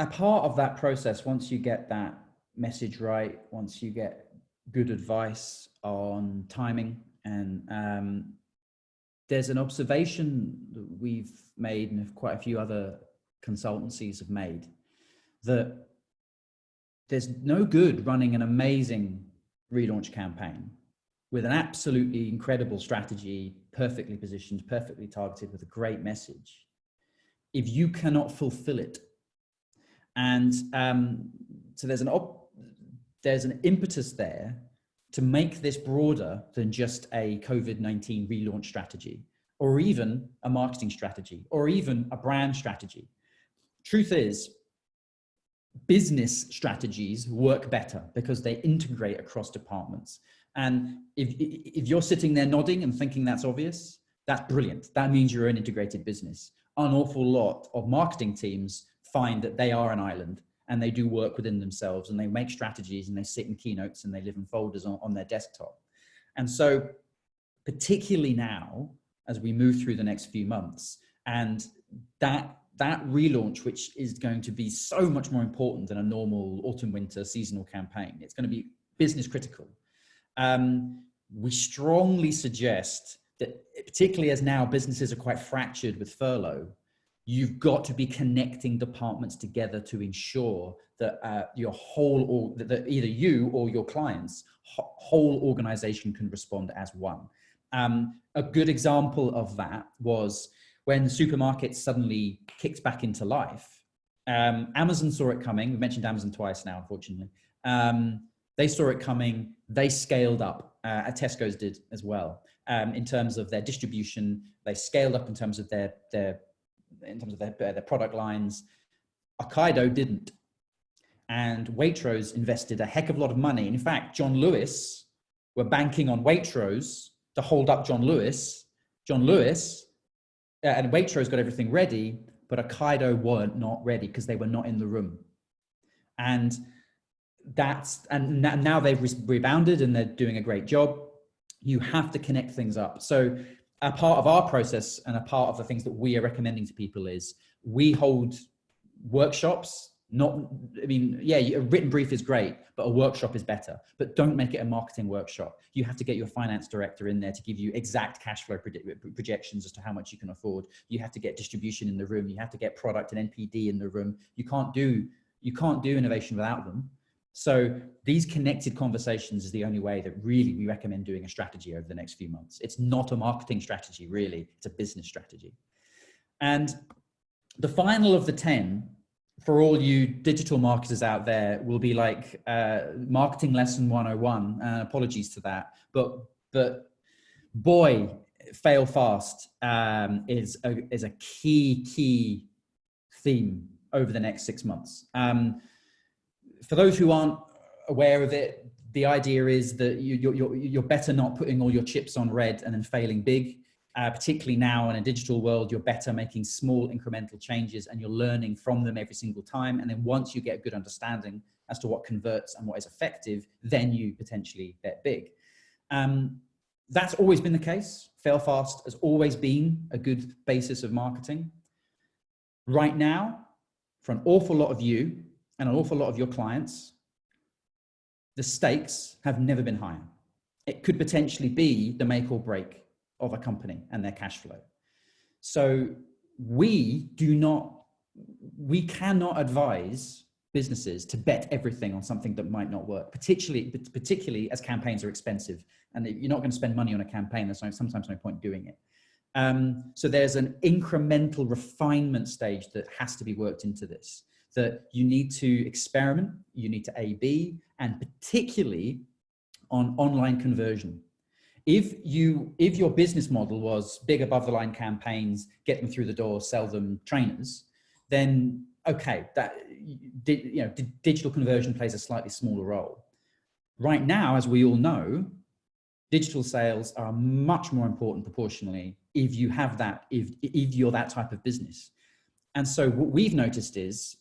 a part of that process, once you get that message right, once you get good advice on timing and um, there's an observation that we've made and quite a few other consultancies have made that there's no good running an amazing relaunch campaign with an absolutely incredible strategy, perfectly positioned, perfectly targeted with a great message, if you cannot fulfill it. And um, so there's an, there's an impetus there to make this broader than just a COVID-19 relaunch strategy, or even a marketing strategy, or even a brand strategy. Truth is, business strategies work better because they integrate across departments. And if, if you're sitting there nodding and thinking that's obvious, that's brilliant. That means you're an integrated business. An awful lot of marketing teams find that they are an island and they do work within themselves and they make strategies and they sit in keynotes and they live in folders on, on their desktop. And so particularly now, as we move through the next few months, and that that relaunch, which is going to be so much more important than a normal autumn winter seasonal campaign, it's going to be business critical. Um, we strongly suggest that particularly as now businesses are quite fractured with furlough, you've got to be connecting departments together to ensure that uh, your whole, or that either you or your clients whole organization can respond as one. Um, a good example of that was when supermarkets suddenly kicked back into life. Um, Amazon saw it coming. We mentioned Amazon twice now, unfortunately. Um, they saw it coming. They scaled up. Uh, Tesco's did as well um, in terms of their distribution. They scaled up in terms of their their in terms of their, their product lines. Ocado didn't. And Waitrose invested a heck of a lot of money. In fact, John Lewis were banking on Waitrose to hold up John Lewis. John Lewis uh, and Waitrose got everything ready, but Ocado weren't not ready because they were not in the room. And that's, and now they've rebounded and they're doing a great job. You have to connect things up. So a part of our process and a part of the things that we are recommending to people is we hold workshops not i mean yeah a written brief is great but a workshop is better. But don't make it a marketing workshop. You have to get your finance director in there to give you exact cash flow projections as to how much you can afford. You have to get distribution in the room. You have to get product and npd in the room. You can't do you can't do innovation without them so these connected conversations is the only way that really we recommend doing a strategy over the next few months. It's not a marketing strategy, really. It's a business strategy. And the final of the 10 for all you digital marketers out there will be like uh, marketing lesson 101. Uh, apologies to that. But, but boy, fail fast um, is, a, is a key, key theme over the next six months. Um, for those who aren't aware of it, the idea is that you, are you're, you're better not putting all your chips on red and then failing big. Uh, particularly now in a digital world, you're better making small incremental changes and you're learning from them every single time. And then once you get a good understanding as to what converts and what is effective, then you potentially bet big. Um, that's always been the case. Fail fast has always been a good basis of marketing. Right now, for an awful lot of you, and an awful lot of your clients, the stakes have never been higher. It could potentially be the make or break of a company and their cash flow. So we do not, we cannot advise businesses to bet everything on something that might not work, particularly, particularly as campaigns are expensive. And you're not going to spend money on a campaign, there's sometimes no point doing it. Um, so there's an incremental refinement stage that has to be worked into this that you need to experiment, you need to A-B, and particularly on online conversion. If you, if your business model was big above the line campaigns, get them through the door, sell them trainers, then okay, that, you know, digital conversion plays a slightly smaller role. Right now, as we all know, digital sales are much more important proportionally if you have that, if, if you're that type of business. And so what we've noticed is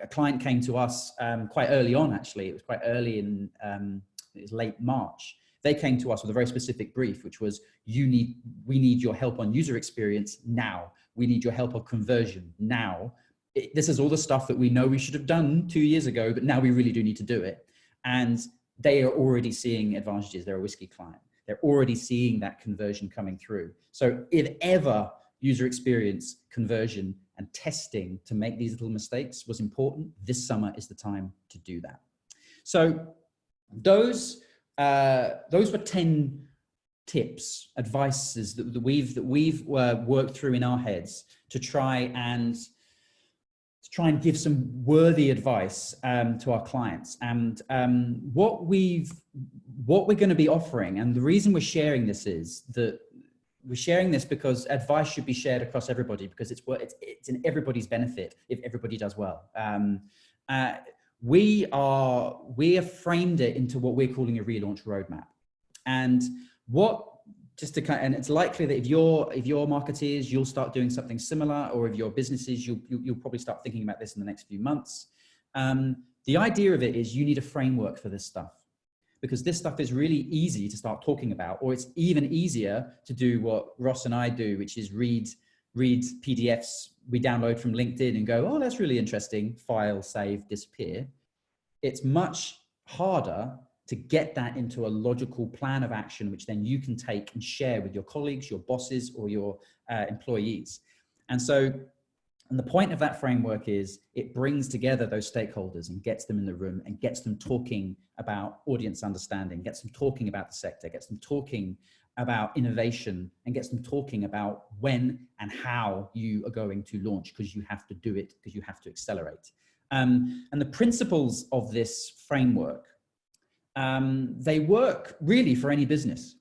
a client came to us um, quite early on, actually. It was quite early in, um, it was late March. They came to us with a very specific brief, which was, you need, we need your help on user experience now. We need your help on conversion now. It, this is all the stuff that we know we should have done two years ago, but now we really do need to do it. And they are already seeing advantages. They're a whiskey client. They're already seeing that conversion coming through. So if ever user experience conversion and testing to make these little mistakes was important. This summer is the time to do that. So those, uh, those were 10 tips, advices that, that we've, that we've uh, worked through in our heads to try and to try and give some worthy advice um, to our clients. And um, what we've, what we're going to be offering, and the reason we're sharing this is that we're sharing this because advice should be shared across everybody because it's it's, it's in everybody's benefit if everybody does well. Um, Uh, we are, we have framed it into what we're calling a relaunch roadmap. And what, just to kind of, and it's likely that if you're, if you're marketeers, you'll start doing something similar, or if you're businesses, you'll, you'll probably start thinking about this in the next few months. Um, the idea of it is you need a framework for this stuff because this stuff is really easy to start talking about, or it's even easier to do what Ross and I do, which is read, read PDFs we download from LinkedIn and go, oh, that's really interesting, file, save, disappear. It's much harder to get that into a logical plan of action, which then you can take and share with your colleagues, your bosses, or your uh, employees. And so and the point of that framework is it brings together those stakeholders and gets them in the room and gets them talking about audience understanding, gets them talking about the sector, gets them talking about innovation and gets them talking about when and how you are going to launch because you have to do it because you have to accelerate. Um, and the principles of this framework, um, they work really for any business.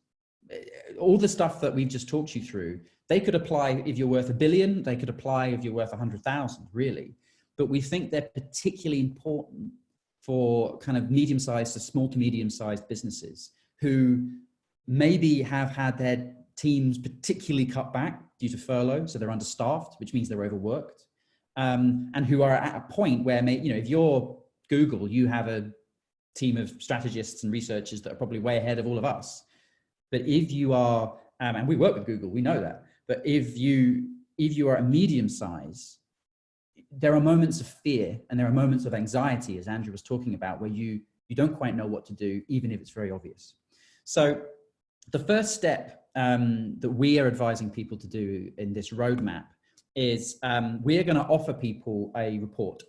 All the stuff that we've just talked you through they could apply if you're worth a billion, they could apply if you're worth a hundred thousand, really. But we think they're particularly important for kind of medium-sized to small to medium-sized businesses who maybe have had their teams particularly cut back due to furlough, so they're understaffed, which means they're overworked, um, and who are at a point where, you know, if you're Google, you have a team of strategists and researchers that are probably way ahead of all of us. But if you are, um, and we work with Google, we know that, but if you, if you are a medium size, there are moments of fear and there are moments of anxiety, as Andrew was talking about, where you, you don't quite know what to do, even if it's very obvious. So the first step um, that we are advising people to do in this roadmap is um, we are going to offer people a report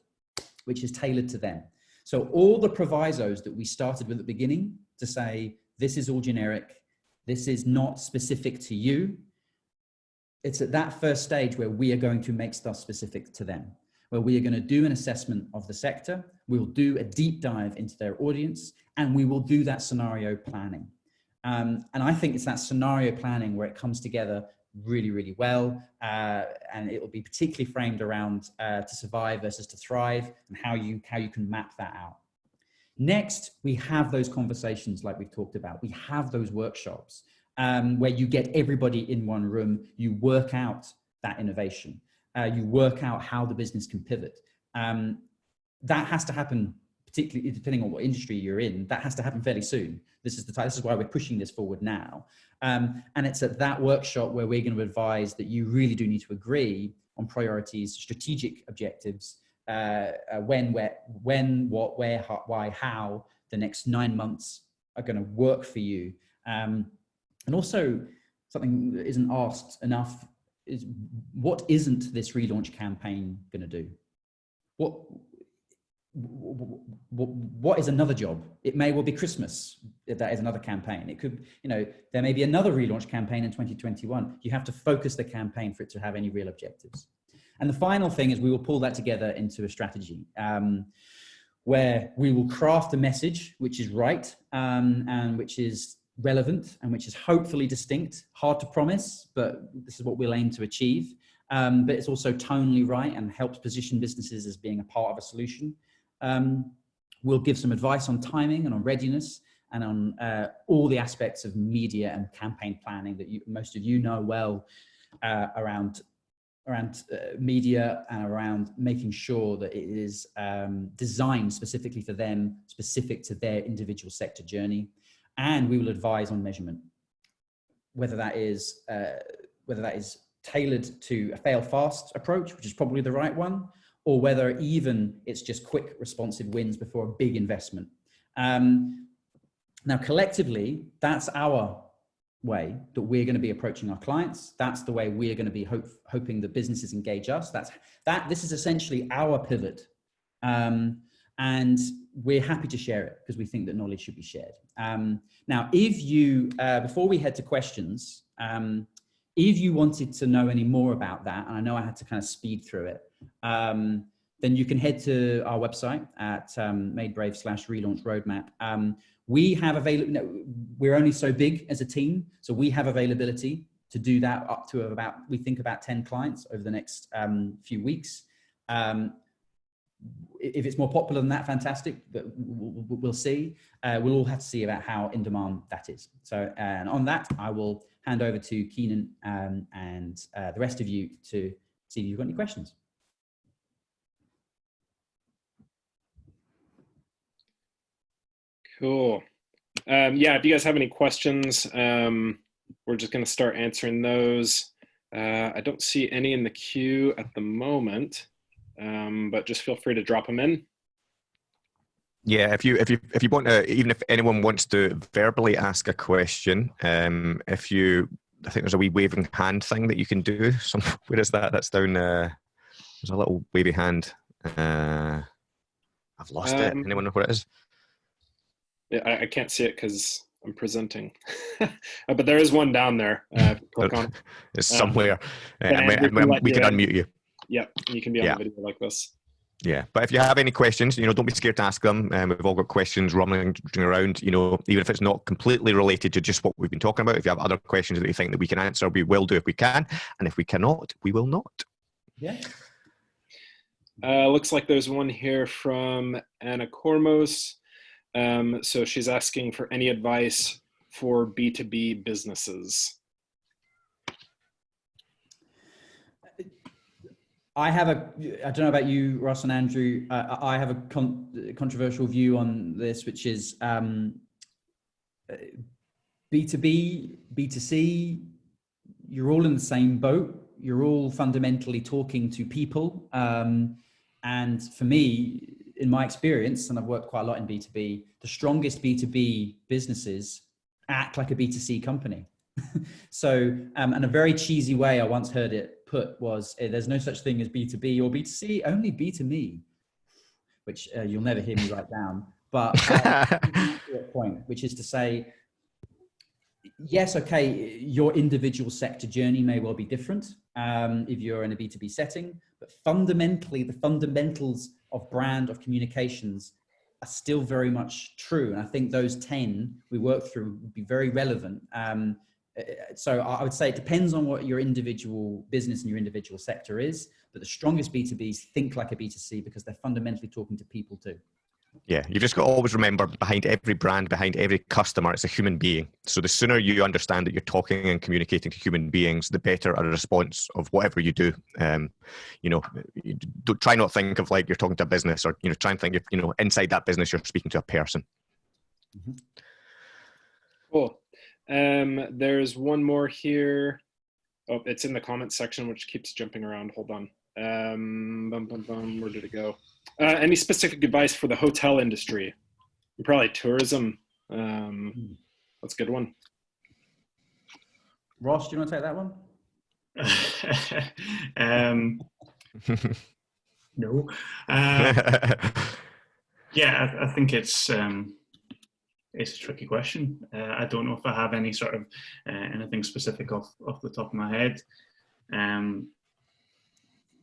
which is tailored to them. So all the provisos that we started with at the beginning to say, this is all generic, this is not specific to you, it's at that first stage where we are going to make stuff specific to them, where we are going to do an assessment of the sector. We'll do a deep dive into their audience and we will do that scenario planning. Um, and I think it's that scenario planning where it comes together really, really well. Uh, and it will be particularly framed around uh, to survive versus to thrive and how you, how you can map that out. Next, we have those conversations like we've talked about. We have those workshops um, where you get everybody in one room, you work out that innovation, uh, you work out how the business can pivot. Um, that has to happen, particularly depending on what industry you're in, that has to happen fairly soon. This is the time, this is why we're pushing this forward now. Um, and it's at that workshop where we're going to advise that you really do need to agree on priorities, strategic objectives, uh, uh, when, where, when, what, where, how, why, how the next nine months are going to work for you. Um, and also something that isn't asked enough is what isn't this relaunch campaign going to do? What, what, what is another job? It may well be Christmas. That is another campaign. It could, you know, there may be another relaunch campaign in 2021. You have to focus the campaign for it to have any real objectives. And the final thing is we will pull that together into a strategy um, where we will craft a message which is right um, and which is relevant and which is hopefully distinct, hard to promise, but this is what we'll aim to achieve. Um, but it's also tonally right and helps position businesses as being a part of a solution. Um, we'll give some advice on timing and on readiness and on uh, all the aspects of media and campaign planning that you, most of you know well uh, around around uh, media and around making sure that it is um, designed specifically for them, specific to their individual sector journey and we will advise on measurement, whether that is, uh, whether that is tailored to a fail fast approach, which is probably the right one, or whether even it's just quick responsive wins before a big investment. Um, now, collectively, that's our way that we're going to be approaching our clients. That's the way we're going to be hope, hoping the businesses engage us. That's that. This is essentially our pivot. Um, and we're happy to share it because we think that knowledge should be shared. Um, now, if you, uh, before we head to questions, um, if you wanted to know any more about that, and I know I had to kind of speed through it, um, then you can head to our website at um, Made Brave slash relaunch roadmap. Um, we have available, no, we're only so big as a team, so we have availability to do that up to about, we think about 10 clients over the next um, few weeks. Um, if it's more popular than that, fantastic, but we'll, see. Uh, we'll all have to see about how in demand that is. So, and on that, I will hand over to Keenan um, and uh, the rest of you to see if you've got any questions. Cool. Um, yeah, if you guys have any questions, um, we're just going to start answering those. Uh, I don't see any in the queue at the moment, um, but just feel free to drop them in. Yeah, if you if you if you want to, even if anyone wants to verbally ask a question, um, if you, I think there's a wee waving hand thing that you can do. Some where is that? That's down. Uh, there's a little wavy hand. Uh, I've lost it. Um, Anyone know what it is? Yeah, I, I can't see it because I'm presenting, Uh, but there is one down there. Uh, click on. It's Um, somewhere. Uh, yeah, and we, we can we can unmute you. Yep, you can be on Yeah. the video like this. Yeah, but if you have any questions, you know, don't be scared to ask them. Um, we've all got questions rumbling around. You know, even if it's not completely related to just what we've been talking about, if you have other questions that you think that we can answer, we will do if we can, and if we cannot, we will not. Yeah. Uh, looks like there's one here from Anna Kormos. Um, so she's asking for any advice for B2B businesses. I have a, I don't know about you, Ross and Andrew. Uh, I have a con- controversial view on this, which is um, uh, B2B, B2C, you're all in the same boat. You're all fundamentally talking to people. Um, and for me, in my experience, and I've worked quite a lot in B2B, the strongest B2B businesses act like a B2C company. so, um, and a very cheesy way I once heard it put was eh, there's no such thing as B2B or B2C, only B2Me, which uh, you'll never hear me write down. But uh, point, which is to say, yes, okay, your individual sector journey may well be different um, if you're in a B2B setting, but fundamentally, the fundamentals of brand, of communications are still very much true. And I think those 10 we work through would be very relevant. Um, Uh, uh, so I would say it depends on what your individual business and your individual sector is, but the strongest B2Bs think like a B2C because they're fundamentally talking to people too. Yeah, you've just got to always remember behind every brand, behind every customer, it's a human being. So the sooner you understand that you're talking and communicating to human beings, the better a response of whatever you do. Um, you know, you don't, try not think of like you're talking to a business, or you know, try and think if you know inside that business you're speaking to a person. Mm-hmm. Cool. Um, there's one more here. Oh, it's in the comments section, which keeps jumping around. Hold on. Um, bum, bum, bum, where did it go? Uh, any specific advice for the hotel industry? Probably tourism. Um, that's a good one. Ross, do you want to take that one? um, no. Uh, yeah, I, I think it's um, it's a tricky question. Uh, I don't know if I have any sort of uh, anything specific off off the top of my head. Um,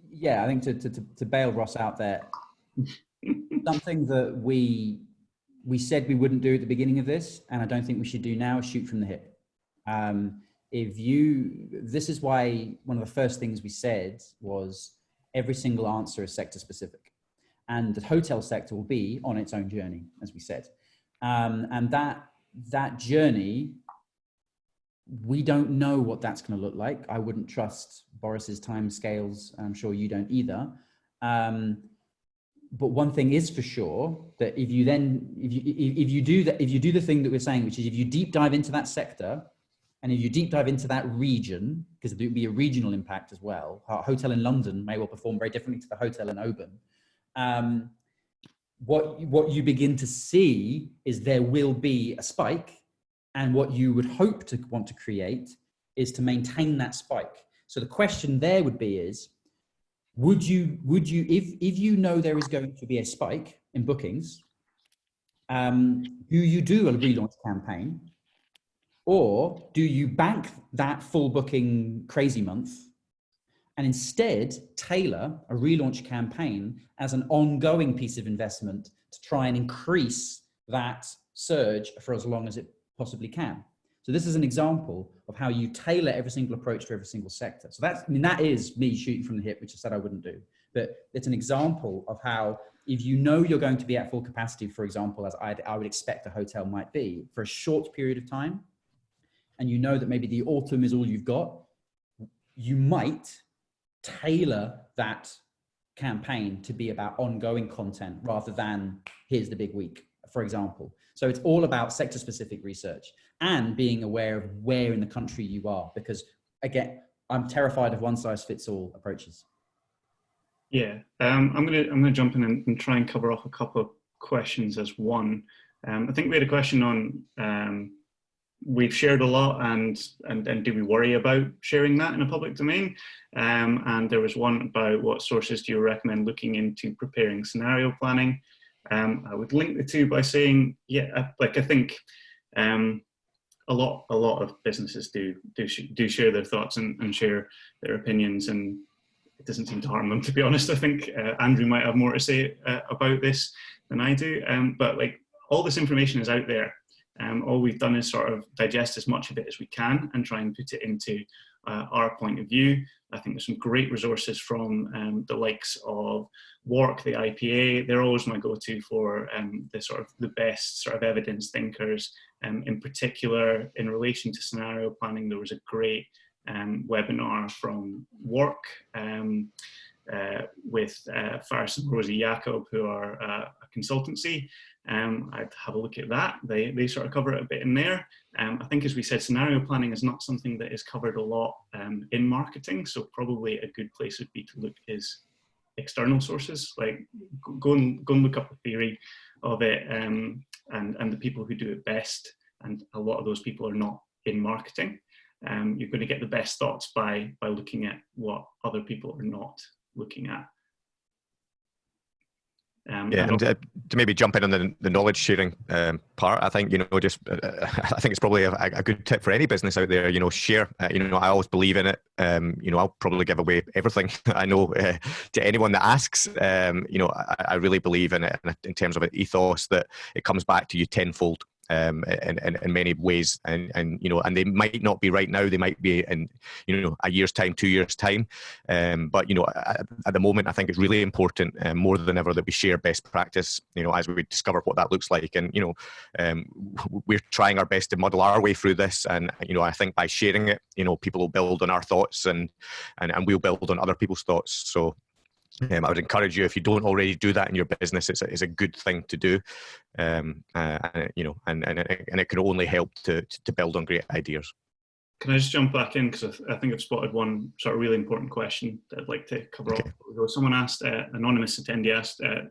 Yeah, I think to, to, to, to bail Ross out there, something that we we said we wouldn't do at the beginning of this, and I don't think we should do now, is shoot from the hip. Um, if you, this is why one of the first things we said was every single answer is sector specific, and the hotel sector will be on its own journey, as we said, um, and that that journey. We don't know what that's going to look like. I wouldn't trust Boris's time scales. I'm sure you don't either. Um, but one thing is for sure that if you then if you if, you do that if you do the thing that we're saying which is if you deep dive into that sector and if you deep dive into that region because there would be a regional impact as well a hotel in london may well perform very differently to the hotel in oban um, what what you begin to see is there will be a spike and what you would hope to want to create is to maintain that spike. So the question there would be is would you would you if if you know there is going to be a spike in bookings um do you do a relaunch campaign or do you bank that full booking crazy month and instead tailor a relaunch campaign as an ongoing piece of investment to try and increase that surge for as long as it possibly can so this is an example of how you tailor every single approach to every single sector. So that's, I mean, that is me shooting from the hip, which I said I wouldn't do. But it's an example of how if you know you're going to be at full capacity, for example, as I'd, I would expect a hotel might be for a short period of time, and you know that maybe the autumn is all you've got, you might tailor that campaign to be about ongoing content rather than here's the big week, for example. So it's all about sector specific research and being aware of where in the country you are, because again, I'm terrified of one size fits all approaches. Yeah, um, I'm gonna I'm gonna jump in and, and, try and cover off a couple of questions as one. Um, I think we had a question on um, we've shared a lot and, and and do we worry about sharing that in a public domain? Um, and there was one about what sources do you recommend looking into preparing scenario planning? Um, I would link the two by saying, yeah, like I think um, a lot a lot of businesses do do do share their thoughts and, and share their opinions and it doesn't seem to harm them to be honest i think uh, andrew might have more to say uh, about this than i do um, but like all this information is out there um, all we've done is sort of digest as much of it as we can and try and put it into uh, our point of view. I think there's some great resources from um, the likes of WARC, the IPA. They're always my go-to for um, the sort of the best sort of evidence thinkers. Um, in particular, in relation to scenario planning, there was a great um, webinar from WARC um, uh, with uh, Faris and Rosie Yakob, who are uh, a consultancy. Um, I'd have a look at that. They, they sort of cover it a bit in there. Um, I think, as we said, scenario planning is not something that is covered a lot um, in marketing. So probably a good place would be to look is external sources. Like go and go and look up the theory of it um, and and the people who do it best. And a lot of those people are not in marketing. Um, you're going to get the best thoughts by by looking at what other people are not looking at. Um, yeah, and uh, to maybe jump in on the, the knowledge sharing um, part, I think you know just uh, I think it's probably a, a, good tip for any business out there. You know, share. Uh, you know, I always believe in it. Um, you know, I'll probably give away everything I know uh, to anyone that asks. Um, you know, I, I, really believe in it in terms of an ethos that it comes back to you tenfold um, in, in, in, many ways. And, and, you know, and they might not be right now, they might be in, you know, a year's time, two years' time. Um, but, you know, at, at, the moment, I think it's really important uh, more than ever that we share best practice, you know, as we discover what that looks like. And, you know, um, we're trying our best to muddle our way through this. And, you know, I think by sharing it, you know, people will build on our thoughts and, and, and we'll build on other people's thoughts. So, um, I would encourage you if you don't already do that in your business, it's a, it's a good thing to do, um, uh, and, you know, and, and and it can only help to to build on great ideas. Can I just jump back in because I, think I've spotted one sort of really important question that I'd like to cover okay. off. Someone asked, uh, anonymous attendee asked, uh,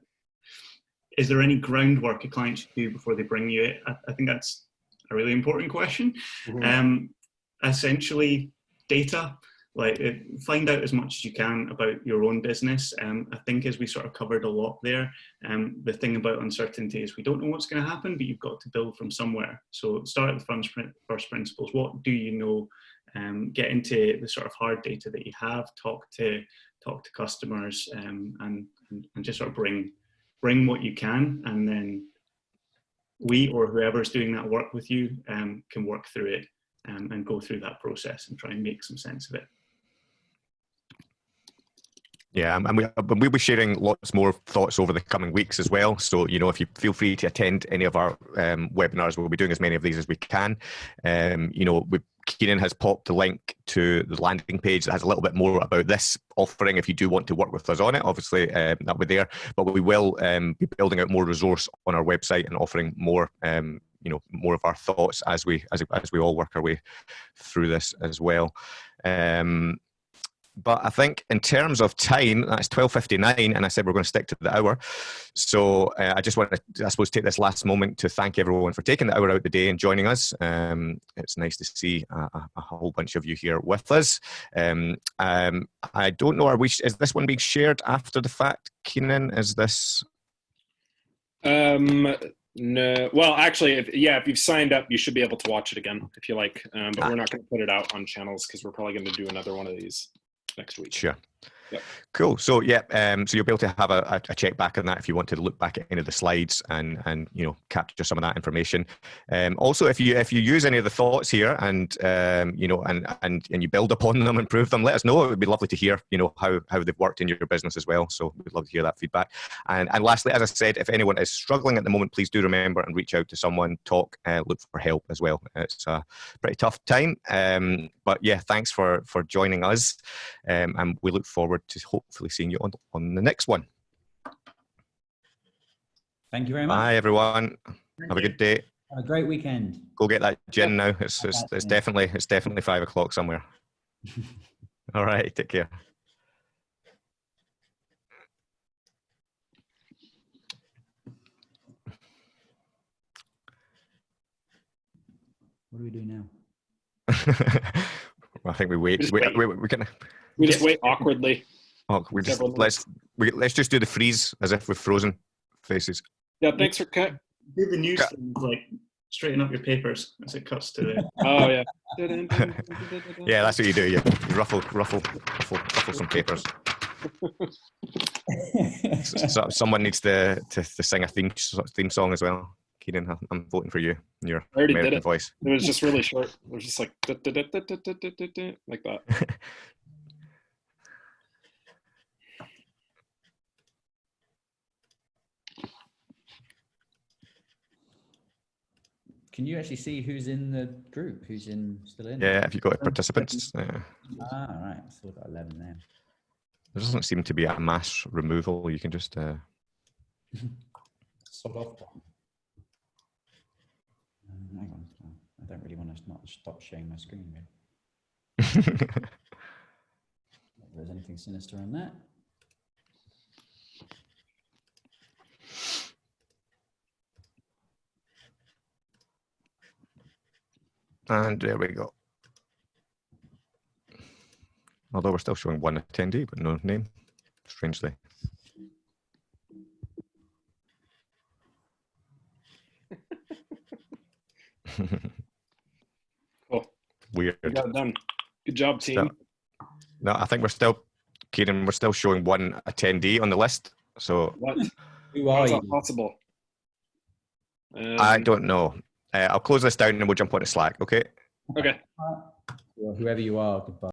is there any groundwork a client should do before they bring you it? I, I think that's a really important question. Mm -hmm. um, essentially, data like find out as much as you can about your own business. Um, i think as we sort of covered a lot there um, the thing about uncertainty is we don't know what's going to happen but you've got to build from somewhere. So start at the first principles. What do you know? Um, get into the sort of hard data that you have talk to talk to customers um, and, and just sort of bring bring what you can and then we or whoever's doing that work with you um, can work through it um, and go through that process and try and make some sense of it. Yeah, and we, we'll be sharing lots more thoughts over the coming weeks as well. So, you know, if you feel free to attend any of our um, webinars, we'll be doing as many of these as we can. Um, you know, we, Keenan has popped the link to the landing page that has a little bit more about this offering. If you do want to work with us on it, obviously um, that'll be there. But we will um, be building out more resource on our website and offering more um, you know more of our thoughts as we as, as we all work our way through this as well um, but I think in terms of time, that's twelve fifty nine, and I said we're going to stick to the hour. So uh, I just want to, I suppose, take this last moment to thank everyone for taking the hour out the day and joining us. Um, it's nice to see a, a, whole bunch of you here with us. Um, um, I don't know, are we? Is this one being shared after the fact, Keenan? Is this? Um, no, well, actually, if, yeah, if you've signed up, you should be able to watch it again if you like. Um, but ah. we're not going to put it out on channels because we're probably going to do another one of these next week. Sure. Cool. So yeah, um, so you'll be able to have a, a, a check back on that if you want to look back at any of the slides and and you know capture some of that information. Um, also, if you if you use any of the thoughts here and um, you know and and and you build upon them, improve them, let us know. It would be lovely to hear you know how how they've worked in your business as well. So we'd love to hear that feedback. And and lastly, as I said, if anyone is struggling at the moment, please do remember and reach out to someone, talk, uh, look for help as well. It's a pretty tough time, um, but yeah, thanks for for joining us, um, and we look forward to hopefully seeing you on, on the next one. Thank you very much. Bye, everyone. Have a good day. Have a great weekend. Go get that gin now. It's, it's, it's definitely it's definitely five o'clock somewhere. All right, take care. What do we do now? I think we wait. Just We, wait. we, we can. We just wait awkwardly. Oh, we just let's we, let's just do the freeze as if we're frozen faces. Yeah, thanks for cut. Do the news cut. Things, like straighten up your papers as it cuts to the. oh yeah. yeah, that's what you do. You ruffle, ruffle, ruffle, ruffle some papers. so, someone needs to, to, to sing a theme theme song as well. Keenan, I'm voting for you. Your I already American did it. voice. It was just really short. It was just like da, da, da, like that. Can you actually see who's in the group? Who's in still in? Yeah, if you got participants, uh, Ah, all right. Still got 11 there. there doesn't seem to be a mass removal. You can just. Uh, Sort of. Um, hang on. I don't really want to not stop sharing my screen. Really. If there's anything sinister in that. And there we go. Although we're still showing one attendee, but no name, strangely. Cool. Weird. We got it done. Good job, team. So- No, I think we're still, Kieran, we're still showing one attendee on the list. So What? Who How are is that you? possible? I Um, don't know. Uh, I'll close this down and we'll jump onto Slack. Okay. Okay. Well, whoever you are, goodbye.